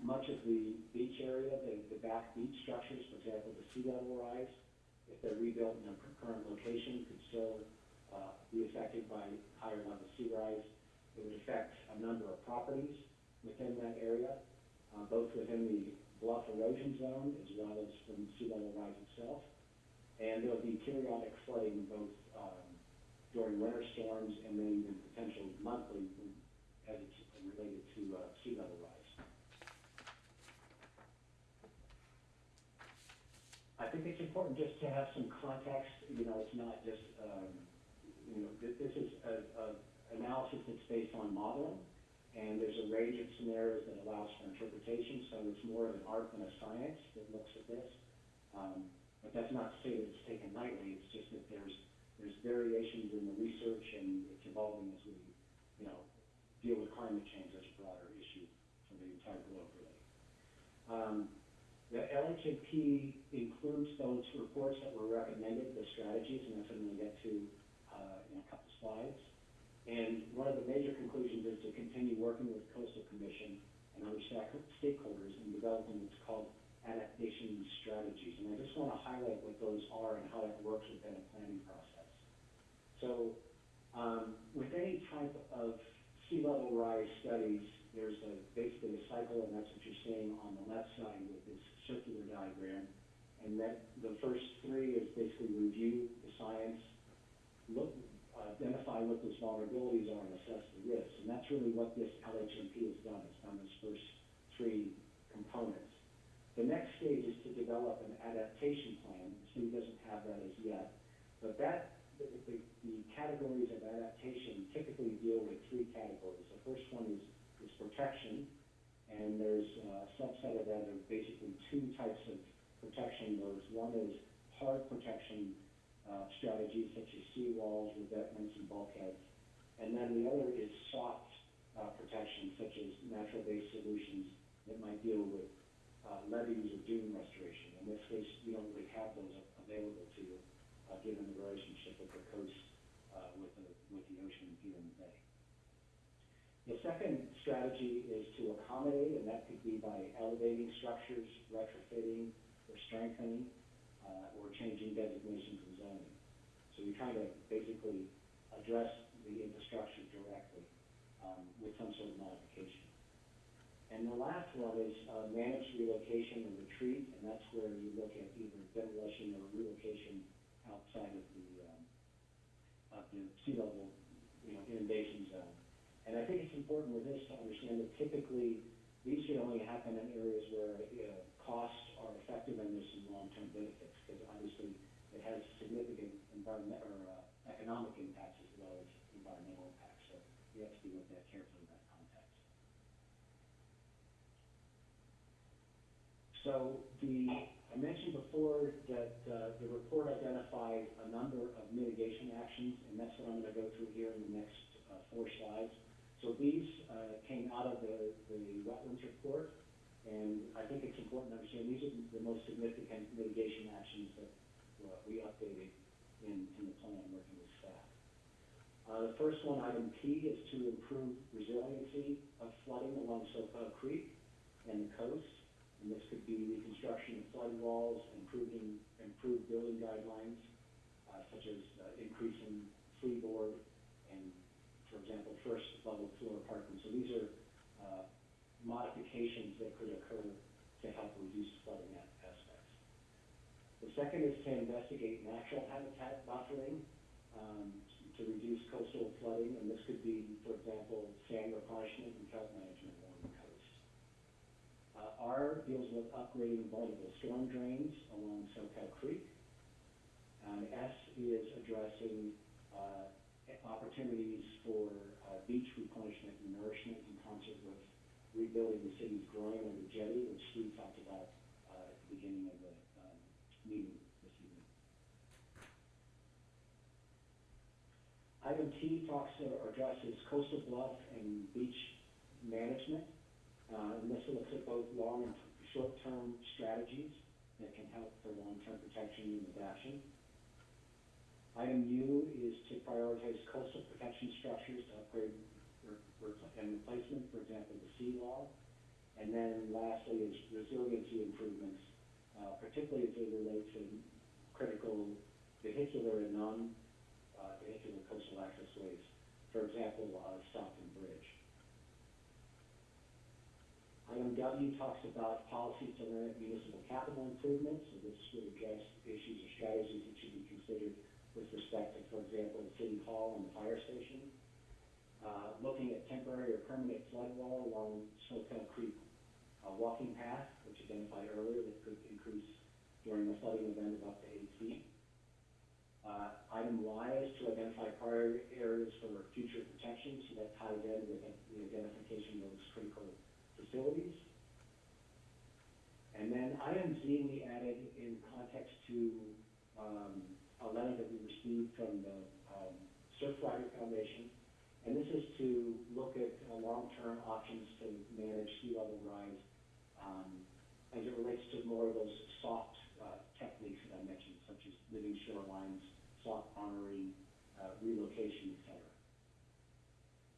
much of the beach area, the, the back beach structures, for example, the sea level rise, if they're rebuilt in their current location, could still, uh, be affected by higher level sea rise. It would affect a number of properties within that area, uh, both within the bluff erosion zone as well as from sea level rise itself. And there'll be periodic flooding both, um, during winter storms and then even potential monthly as it's related to, uh, sea level rise. I think it's important just to have some context, you know, it's not just, um, you know, th- this is a, a analysis that's based on modeling, and there's a range of scenarios that allows for interpretation, so it's more of an art than a science that looks at this. Um, but that's not to say that it's taken lightly, it's just that there's, there's variations in the research and it's evolving as we, you know, deal with climate change as a broader issue for the entire globe, really. Um, the LHMP includes those reports that were recommended, the strategies, and that's what I'm gonna get to, uh, in a couple slides. And one of the major conclusions is to continue working with coastal commission and other stakeholders in developing what's called adaptation strategies. And I just wanna highlight what those are and how that works within a planning process. So, um, with any type of sea level rise studies, there's a, basically a cycle, and that's what you're seeing on the left side with this circular diagram. And that, the first three is basically review the science, look, identify what those vulnerabilities are and assess the risks. And that's really what this LHMP has done, it's done those first three components. The next stage is to develop an adaptation plan, the city doesn't have that as yet. But that, the, the, categories of adaptation typically deal with three categories. The first one is, is protection, and there's a subset of that of basically two types of protection modes. One is hard protection, uh, strategies such as seawalls, revetments, and bulkheads. And then the other is soft, uh, protection such as natural-based solutions that might deal with, uh, levees or dune restoration. In this case, you don't really have those available to you, uh, given the relationship of the coast, uh, with the, with the ocean here in the bay. The second strategy is to accommodate, and that could be by elevating structures, retrofitting, or strengthening, uh, or changing designations and zoning. So you're trying to basically address the infrastructure directly, um, with some sort of modification. And the last one is, uh, managed relocation and retreat, and that's where you look at either demolition or relocation outside of the, um, of the sea level, you know, inundation zone. And I think it's important with this to understand that typically, these should only happen in areas where, uh, costs are effective and there's some long-term benefits, because obviously it has significant environment, or, uh, economic impacts as well as environmental impacts, so we have to be looked at carefully in that context. So the, I mentioned before that, uh, the report identified a number of mitigation actions, and that's what I'm gonna go through here in the next, uh, four slides. So these, uh, came out of the, the wetlands report, and I think it's important to understand, these are the most significant mitigation actions that, uh, we updated in, in the plan working with staff. Uh, the first one, item P, is to improve resiliency of flooding along Soquel Creek and the coast. And this could be reconstruction of flood walls, improving, improved building guidelines, uh, such as uh, increasing freeboard and, for example, first level floor parking. So these are, uh, modifications that could occur to help reduce flooding aspects. The second is to investigate natural habitat buffering, um, to reduce coastal flooding, and this could be, for example, sand replenishment and kelp management. Uh, R deals with upgrading vulnerable storm drains along Soquel Creek. And S is addressing, uh, opportunities for, uh, beach replenishment and nourishment in concert with rebuilding the city's groin under jetty, which Steve talked about, uh, at the beginning of the, um, meeting this evening. Item T talks or addresses coastal bluff and beach management. Uh, and this looks at both long and short-term strategies that can help for long-term protection and adaptation. Item U is to prioritize coastal protection structures to upgrade and replacement, for example, the sea seawall. And then lastly is resiliency improvements, uh, particularly as they relate to critical vehicular and non, uh, coastal access ways. For example, uh, Stockton Bridge. Item W talks about policies to limit municipal capital improvements, so this would address issues or strategies that should be considered with respect to, for example, the city hall and the fire station. Uh, looking at temporary or permanent flood wall along Soquel Creek, uh, walking path, which identified earlier that could increase during a flooding event of up to eight feet. Uh, item Y is to identify prior areas for future protection, so that ties in with the identification of those critical facilities. And then item Z, we added in context to, um, a letter that we received from the, um, Surfrider Foundation. And this is to look at, uh, long-term options to manage sea level rise, um, as it relates to more of those soft, uh, techniques that I mentioned, such as living shorelines, soft armoring, uh, relocation,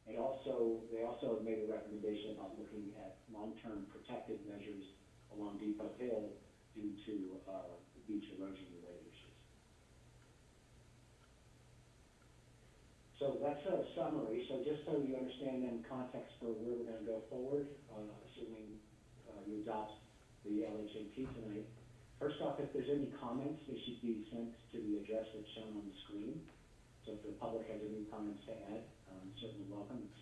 And also, they also have made a recommendation about looking at long-term protective measures along Depot Hill due to, uh, beach erosion related issues. So that's a summary, so just so you understand then context for where we're gonna go forward, uh, assuming, uh, you adopt the LHMP tonight. First off, if there's any comments, they should be sent to the address that's shown on the screen. So if the public has any comments to add, um, certainly welcome, it's,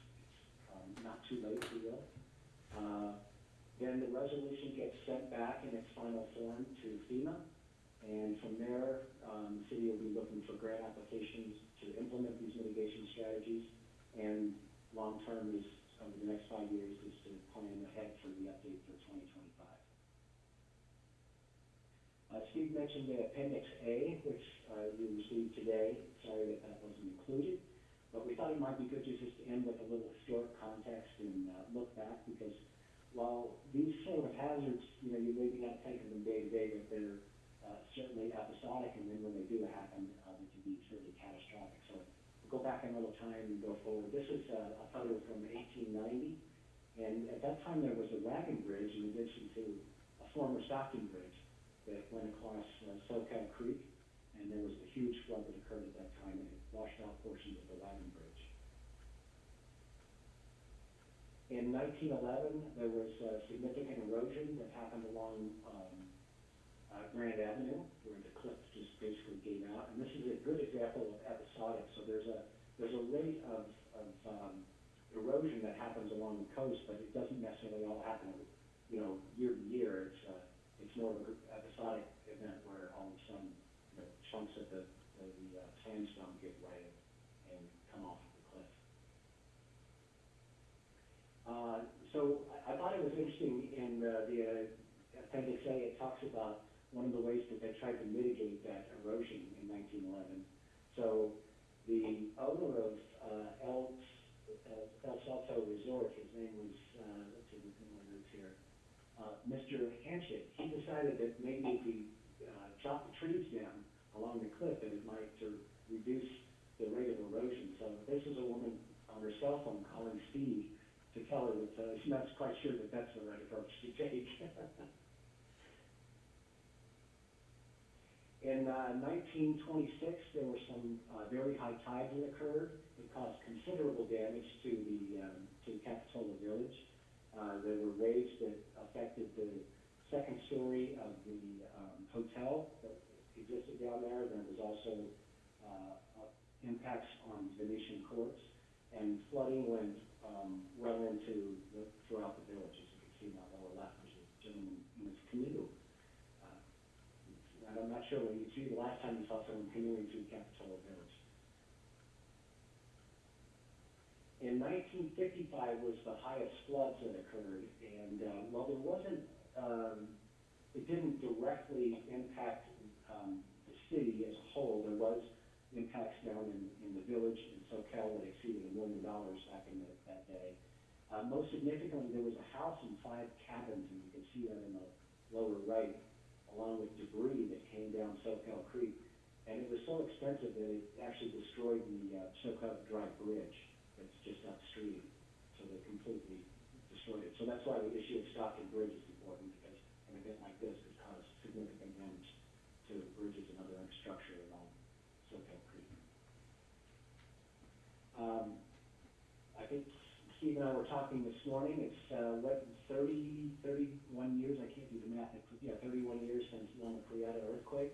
um, not too late, you will. Uh, then the resolution gets sent back in its final form to FEMA. And from there, um, the city will be looking for grant applications to implement these mitigation strategies. And long-term is, over the next five years, is to plan ahead for the update for twenty twenty-five. Uh, Steve mentioned the Appendix A, which, uh, you received today. Sorry that that wasn't included. But we thought it might be good to just end with a little historic context and, uh, look back because while these sort of hazards, you know, you maybe not think of them day to day, but they're, uh, certainly episodic and then when they do happen, uh, they can be truly catastrophic. So we'll go back in a little time and go forward. This is uh, a photo from eighteen ninety. And at that time, there was a wagon bridge in addition to a former Stockton bridge that went across uh, Soquel Creek. And there was a huge flood that occurred at that time and it washed out portions of the wagon bridge. In nineteen eleven, there was uh, significant erosion that happened along, um, uh, Grand Avenue, where the cliff just basically gave out. And this is a good example of episodic, so there's a, there's a rate of, of, um, erosion that happens along the coast, but it doesn't necessarily all happen, you know, year to year. It's, uh, more of an episodic event where all of a sudden, know, chunks of the, of the uh, sandstone give way and come off of the cliff. Uh, so I, I thought it was interesting in, uh, the, uh, appendix A, it talks about one of the ways that they tried to mitigate that erosion in nineteen eleven. So the owner of, uh, Elks, uh, El Salto Resort, his name was, let's see, what's in my here, uh, Mr. Hanchett, he decided that maybe if we, uh, chop the trees down along the cliff, that it might reduce the rate of erosion. So this is a woman on her cell phone calling Steve to tell her that, uh, she's not quite sure that that's the right approach to take. In uh, 1926, there were some uh, very high tides that occurred. It caused considerable damage to the um, to Capitola Village. Uh, there were waves that affected the second story of the um, hotel that existed down there. There was also uh, uh, impacts on Venetian courts, and flooding went um, well into the, throughout the village. As you can see in the lower left, there's a gentleman in his canoe. Uh, and I'm not sure when you see the last time you saw someone canoeing through Capitola Village. In 1955 was the highest floods that occurred, and uh, while there wasn't, um, it didn't directly impact um, the city as a whole. There was impacts down in, in the village in Soquel that exceeded a million dollars back in the, that day. Uh, most significantly, there was a house and five cabins, and you can see that in the lower right, along with debris that came down Soquel Creek. And it was so expensive that it actually destroyed the uh, Soquel Drive Bridge that's just upstream. So they completely destroyed it. So that's why the issue of Stockton bridge is important, because an event like this could cause significant damage to bridges and other infrastructure along Soquel Creek. Um, I think Steve and I were talking this morning, it's, uh, what, 30, 31 years, I can't do the math, it's, yeah, thirty-one years since Loma Prieta earthquake.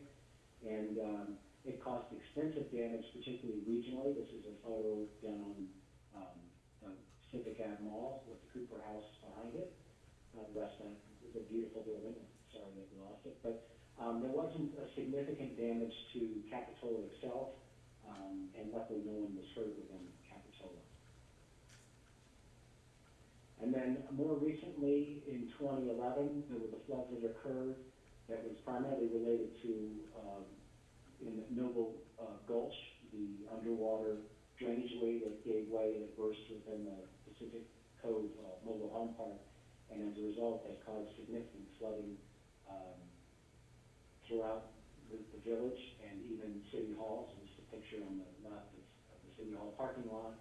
And, um, it caused extensive damage, particularly regionally. This is a photo down on, um, the Pacific Ave Mall with the Cooper House behind it. Uh, of it is a beautiful building, sorry that we lost it. But, um, there wasn't a significant damage to Capitola itself, um, and luckily no one was hurt within Capitola. And then more recently, in 2011, there were the floods that occurred that was primarily related to, um, in Noble uh, Gulch, the underwater drainage way that gave way and it burst within the Pacific Cove uh, Mobile Home Park. And as a result, that caused significant flooding um, throughout the, the village and even city halls. This is a picture on the left of, of the city hall parking lot,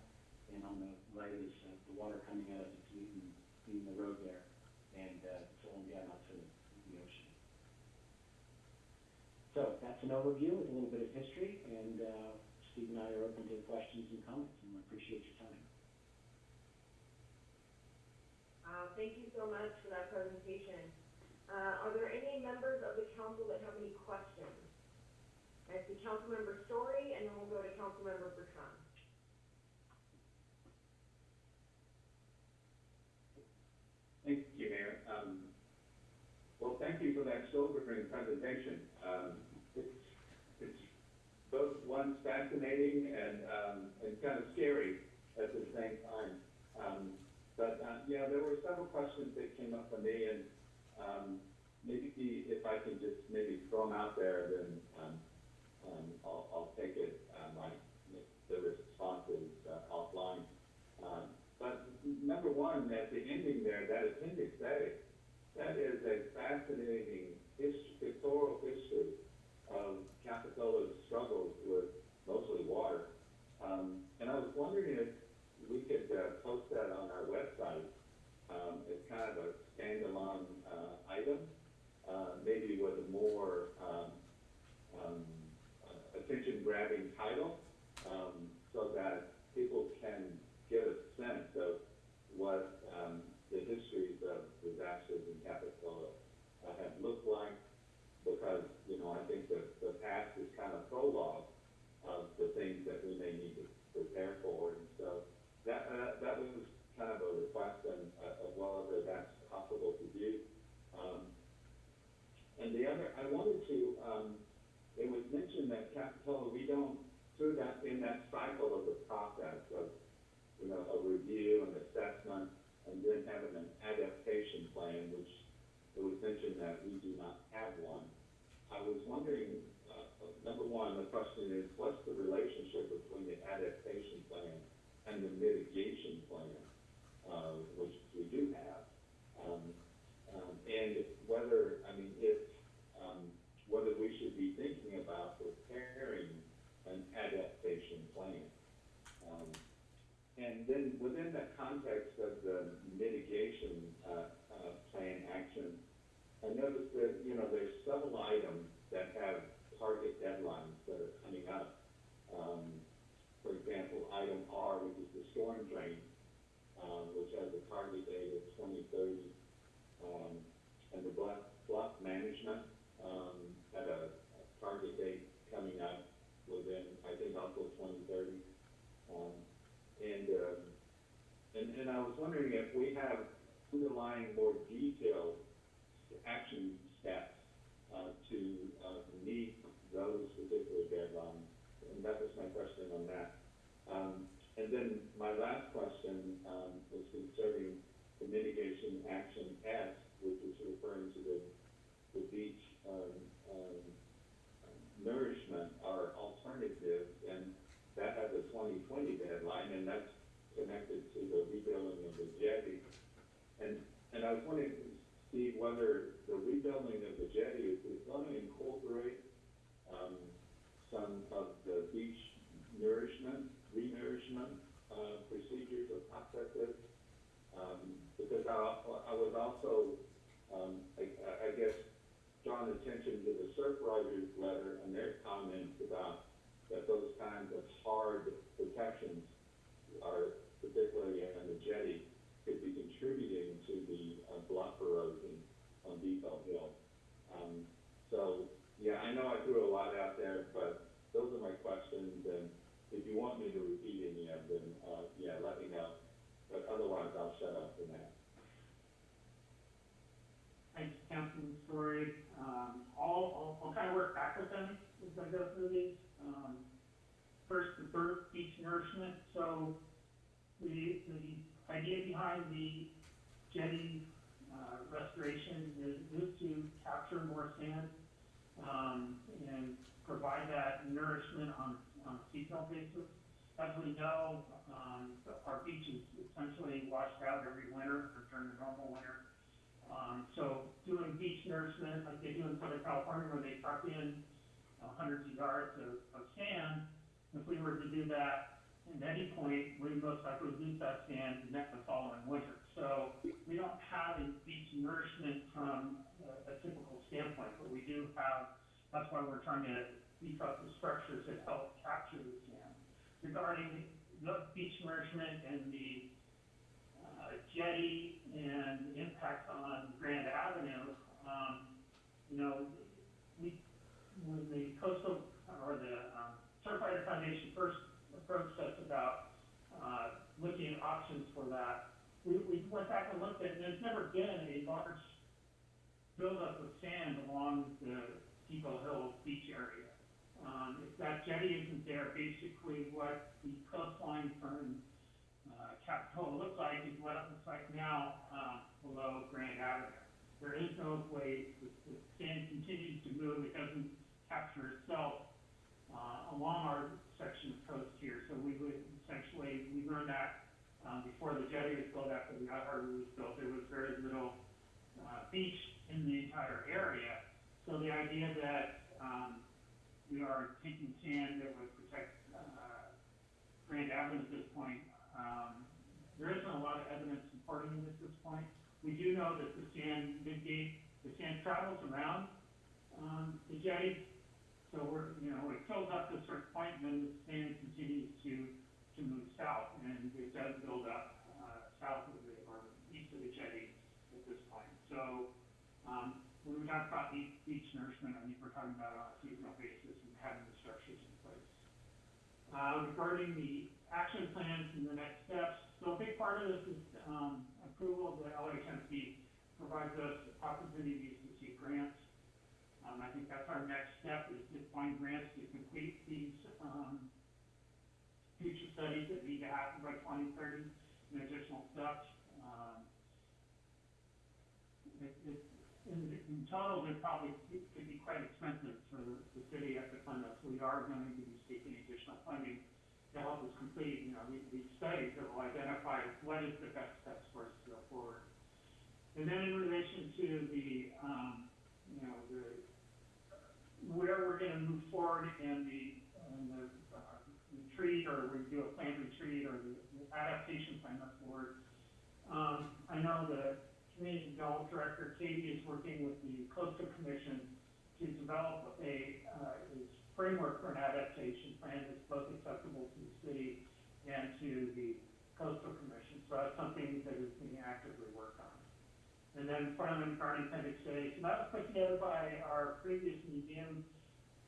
and on the right is uh, the water coming out of the leaving, leaving the road there, and uh, flowing down out to the ocean. So that's an overview with a little bit of history, and uh, Steve and I are open to questions and comments, and we appreciate your time. Uh, thank you so much for that presentation. Uh, are there any members of the council that have any questions? I see Councilmember Storey, and then we'll go to Councilmember Bertrand. Thank you, Mayor. Um, well, thank you for that sobering presentation. Um, it's, it's both one fascinating and, um, and kind of scary at the same time. Um, but, uh, yeah, there were several questions that came up for me and, um, maybe if I can just maybe throw them out there, then, um, um, I'll, I'll take it, uh, my, the responses uh, offline. Um, but number one, at the ending there, that appendix A, that is a fascinating his- pictorial history of Capitola's struggles with mostly water. Um, and I was wondering if we could, uh, post that on our website, um, as kind of a standalone, uh, item, uh, maybe with a more, um, um, uh, attention-grabbing title, um, so that people can get a sense of what, um, the histories of disasters in Capitola uh, have looked like, because, you know, I think that past is kind of prologue of the things that we may need to prepare for, and so that, uh, that was kind of a request, and, uh, well as that's possible to do. Um, and the other, I wanted to, um, it was mentioned that Capitola, we don't, through that, in that cycle of the process of, you know, a review and assessment, and then having an adaptation plan, which it was mentioned that we do not have one. I was wondering, number one, the question is, what's the relationship between the adaptation plan and the mitigation plan, uh, which we do have? Um, um, and whether, I mean, if, um, whether we should be thinking about preparing an adaptation plan. Um, and then within the context of the mitigation, uh, uh, plan action, I noticed that, you know, there's several items that have target deadlines that are coming up. Um, for example, item R, which is the storm drain, um, which has a target date of twenty thirty. Um, and the bluff, bluff management, um, had a, a target date coming up within, I think, also twenty thirty. Um, and, um, and, and I was wondering if we have underlying more detailed action steps, uh, to, uh, meet those particular deadlines. And that was my question on that. Um, and then my last question, um, was concerning the mitigation action S, which is referring to the, the beach, um, um, nourishment or alternatives, and that has a twenty twenty deadline, and that's connected to the rebuilding of the jetty. And, and I was wondering, Steve, whether the rebuilding of the jetty is, is gonna incorporate, um, some of the beach nourishment, re-nourishment, uh, procedures or processes. Um, because I, I was also, um, I, I guess, drawn attention to the Surfrider's letter and their comments about that those kinds of hard protections are, particularly on the jetty, could be contributing to the uh, bluff erosion on Depot Hill. Um, so, yeah, I know I threw a lot out there, but those are my questions, and if you want me to repeat any of them, uh, yeah, let me know. But otherwise, I'll shut up for now. Thanks, Councilman Storey. Um, I'll, I'll, I'll kind of work back with them as I go through these. Um, first, the bird beach nourishment. So the, the idea behind the jetty, uh, restoration is, is to capture more sand, um, and provide that nourishment on, on a seasonal basis. As we know, um, our beaches essentially washed out every winter or during the normal winter. Um, so doing beach nourishment like they do in Southern California where they truck in uh, hundreds of yards of, of sand, if we were to do that at any point, we most likely lose that sand next the following winter. So we don't have a beach nourishment from a, typical standpoint, but we do have, that's why we're trying to beef up the structures that help capture the sand. Regarding the beach nourishment and the uh, jetty and impact on Grand Avenue, um, you know, we, when the coastal, or the, um, Surfrider Foundation first approached us about, uh, looking at options for that, we, we went back and looked at, and there's never been a large buildup of sand along the Depot Hill beach area. Um, if that jetty isn't there, basically what the coastline from, uh, Capitola looks like is what it looks like now, um, below Grand Avenue. there is no way, the, the sand continues to move, it doesn't capture itself, uh, along our section of coast here, so we would essentially, we learned that, um, before the jetty was built, after the yacht harbor was built, there was very little, uh, beach in the entire area. So the idea that, um, we are taking sand that would protect, uh, Grand Avenue at this point, um, there isn't a lot of evidence supporting it at this point. We do know that the sand mitigate, the sand travels around, um, the jetty, so we're, you know, it fills up to a certain point, and then the sand continues to, to move south, and it does build up, uh, south of the, or east of the jetty at this point. So, um, when we talk about each, beach nourishment, I think we're talking about on a seasonal basis and having the structures in place. Uh, regarding the action plans and the next steps, so a big part of this is, um, approval of the LHMP provides us opportunities to seek grants. Um, I think that's our next step, is to find grants to complete these, um, future studies that need to happen by twenty thirty, and additional steps. Um, it, it, in, in total, it probably could be quite expensive for the, city at the fund us. We are going to be seeking additional funding to help us complete, you know, these, these studies that will identify what is the best steps for us to go forward. And then in relation to the, um, you know, the, where we're gonna move forward in the, in the, uh, retreat, or we do a planned retreat, or the the adaptation plan that's. Um, I know the community development director, Katie, is working with the coastal commission to develop a, uh, framework for an adaptation plan that's both acceptable to the city and to the coastal commission. So that's something that is being actively worked on. And then finally, regarding appendix A, so that was put together by our previous museum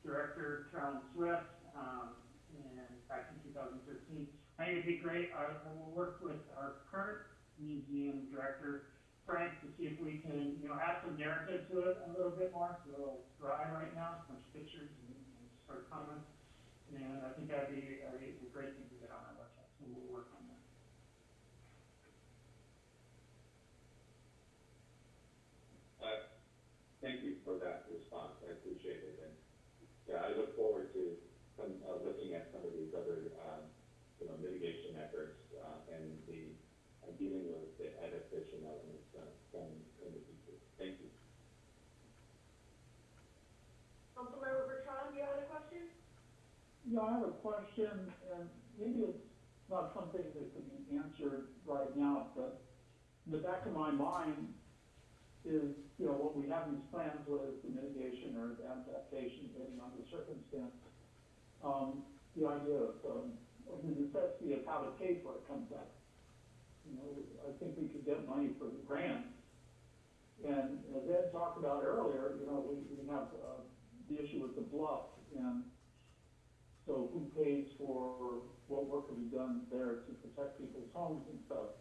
director, Carolyn Swift, um, and back in two thousand thirteen. I think it'd be great, I, I will work with our current museum director, Frank, to see if we can, you know, add some narrative to it a little bit more. It's a little dry right now, bunch of pictures and, and short comments. And I think that'd be, a, a great thing to get on our website, so we'll work on that. Uh, thank you for that response, I appreciate it, and, yeah, I look forward to, some, uh, looking at some of these other, um, you know, mitigation efforts, uh, and the, uh, dealing with the adaptation elements, uh, from, from the future. Thank you. Councilmember Bertrand, you have a question? Yeah, I have a question, and maybe it's not something that can be answered right now, but in the back of my mind is, you know, what we have these plans with the mitigation or adaptation, depending on the circumstance. Um, the idea of, um, of the necessity of how to pay for it comes up. You know, I think we could get money for the grant. And as Ed talked about earlier, you know, we, we have, uh, the issue with the bluff, and so who pays for what work will be done there to protect people's homes and stuff?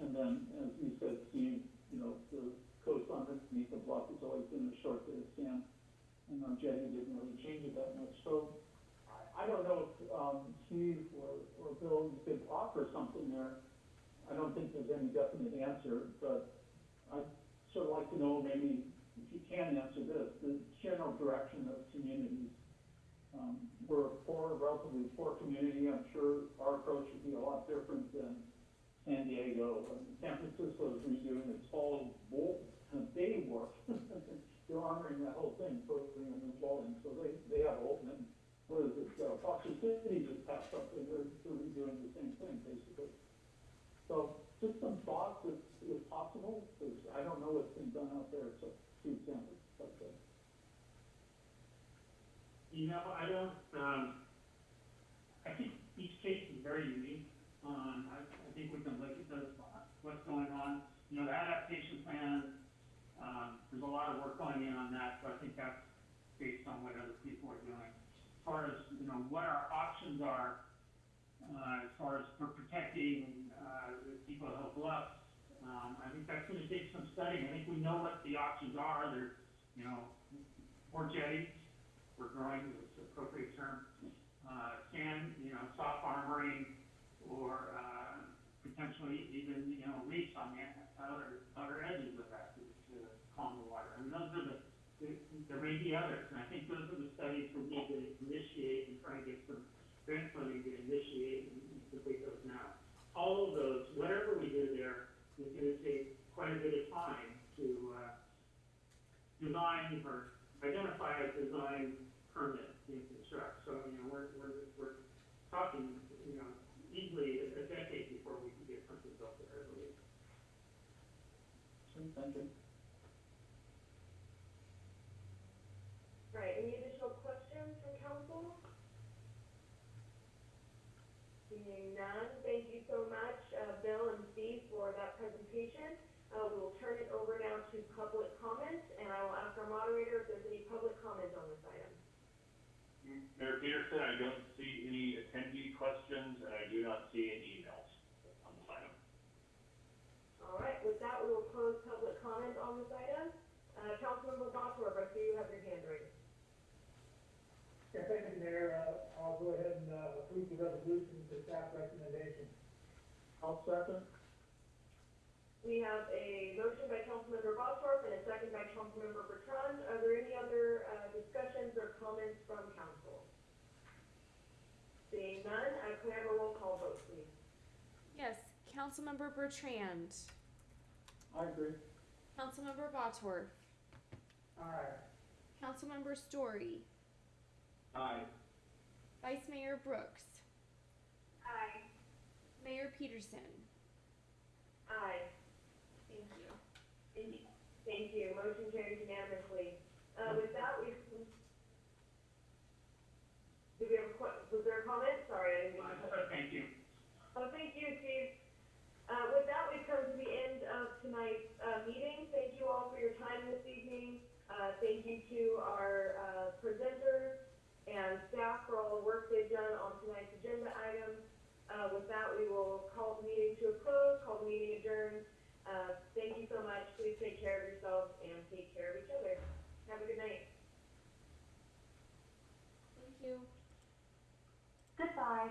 And then, as you said, Steve, you know, the coast underneath the bluff has always been a short bit of sand, and our jetty didn't really change it that much, so I, I don't know if, um, Steve or, or Bill, could offer something there. I don't think there's any definite answer, but I'd sort of like to know maybe if you can answer this, the general direction of communities. Um, we're a poor, relatively poor community, I'm sure our approach would be a lot different than San Diego. And San Francisco is redoing its whole bowl, Bay work. They're honoring that whole thing, putting a new bowling, so they, they have Olton, and what is it, uh, Foster City just passed something, they're, they're redoing the same thing, basically. So, just some thoughts if, if possible, because I don't know what's been done out there, so, to example, but, uh, You know, I don't, um, I think each case is very unique. Um, I, I think we can look at those, what's going on. You know, the adaptation plan, um, there's a lot of work going in on that, so I think that's based on what other people are doing. As far as, you know, what our options are, uh, as far as for protecting, uh, the Depot Hill Bluff, um, I think that's gonna take some studying. I think we know what the options are. There's, you know, more jetties, we're growing, is the appropriate term. Uh, sand, you know, soft armoring, or, uh, potentially even, you know, reefs on the outer, outer edges of that. common water. And those are the, there- there may be others, and I think those are the studies we need to initiate and try and get some grant funding to initiate and complete those now. All of those, whatever we do there, is gonna take quite a bit of time to, uh, design or identify a design permit and construct. So, you know, we're, we're, we're talking, you know, easily a decade before we can get something built there, I believe. Thank you. Right, any additional questions from council? Seeing none, thank you so much, uh, Bill and Steve for that presentation. Uh, we will turn it over now to public comment, and I will ask our moderator if there's any public comment on this item. Mayor Petersen, I don't see any attendee questions, and I do not see any emails on this item. All right, with that, we will close public comment on this item. Uh, Councilmember Bottorff, I see you have your hand raised. Yeah, thank you, Mayor. Uh, I'll go ahead and, uh, approve the resolution to staff recommendation. I'll second. We have a motion by Councilmember Bottorff and a second by Councilmember Bertrand. Are there any other, uh, discussions or comments from council? Seeing none, can I have a roll call vote, please? Yes, Councilmember Bertrand, I agree. Councilmember Bottorff, Aye. Councilmember Storey, Aye. Vice Mayor Brooks, Aye. Mayor Petersen. Aye. Thank you. Thank you. Thank you. Motion carries unanimously. Uh, with that, we, did have, was there a comment? Sorry, I didn't. Thank you. Oh, thank you, Steve. Uh, with that, we've come to the end of tonight's uh, meeting. Thank you all for your time this evening. Uh, thank you to our uh, presenters and staff for all the work they've done on tonight's agenda items. Uh, with that, we will call the meeting to a close, call the meeting adjourned. Uh, thank you so much. Please take care of yourselves and take care of each other. Have a good night. Goodbye.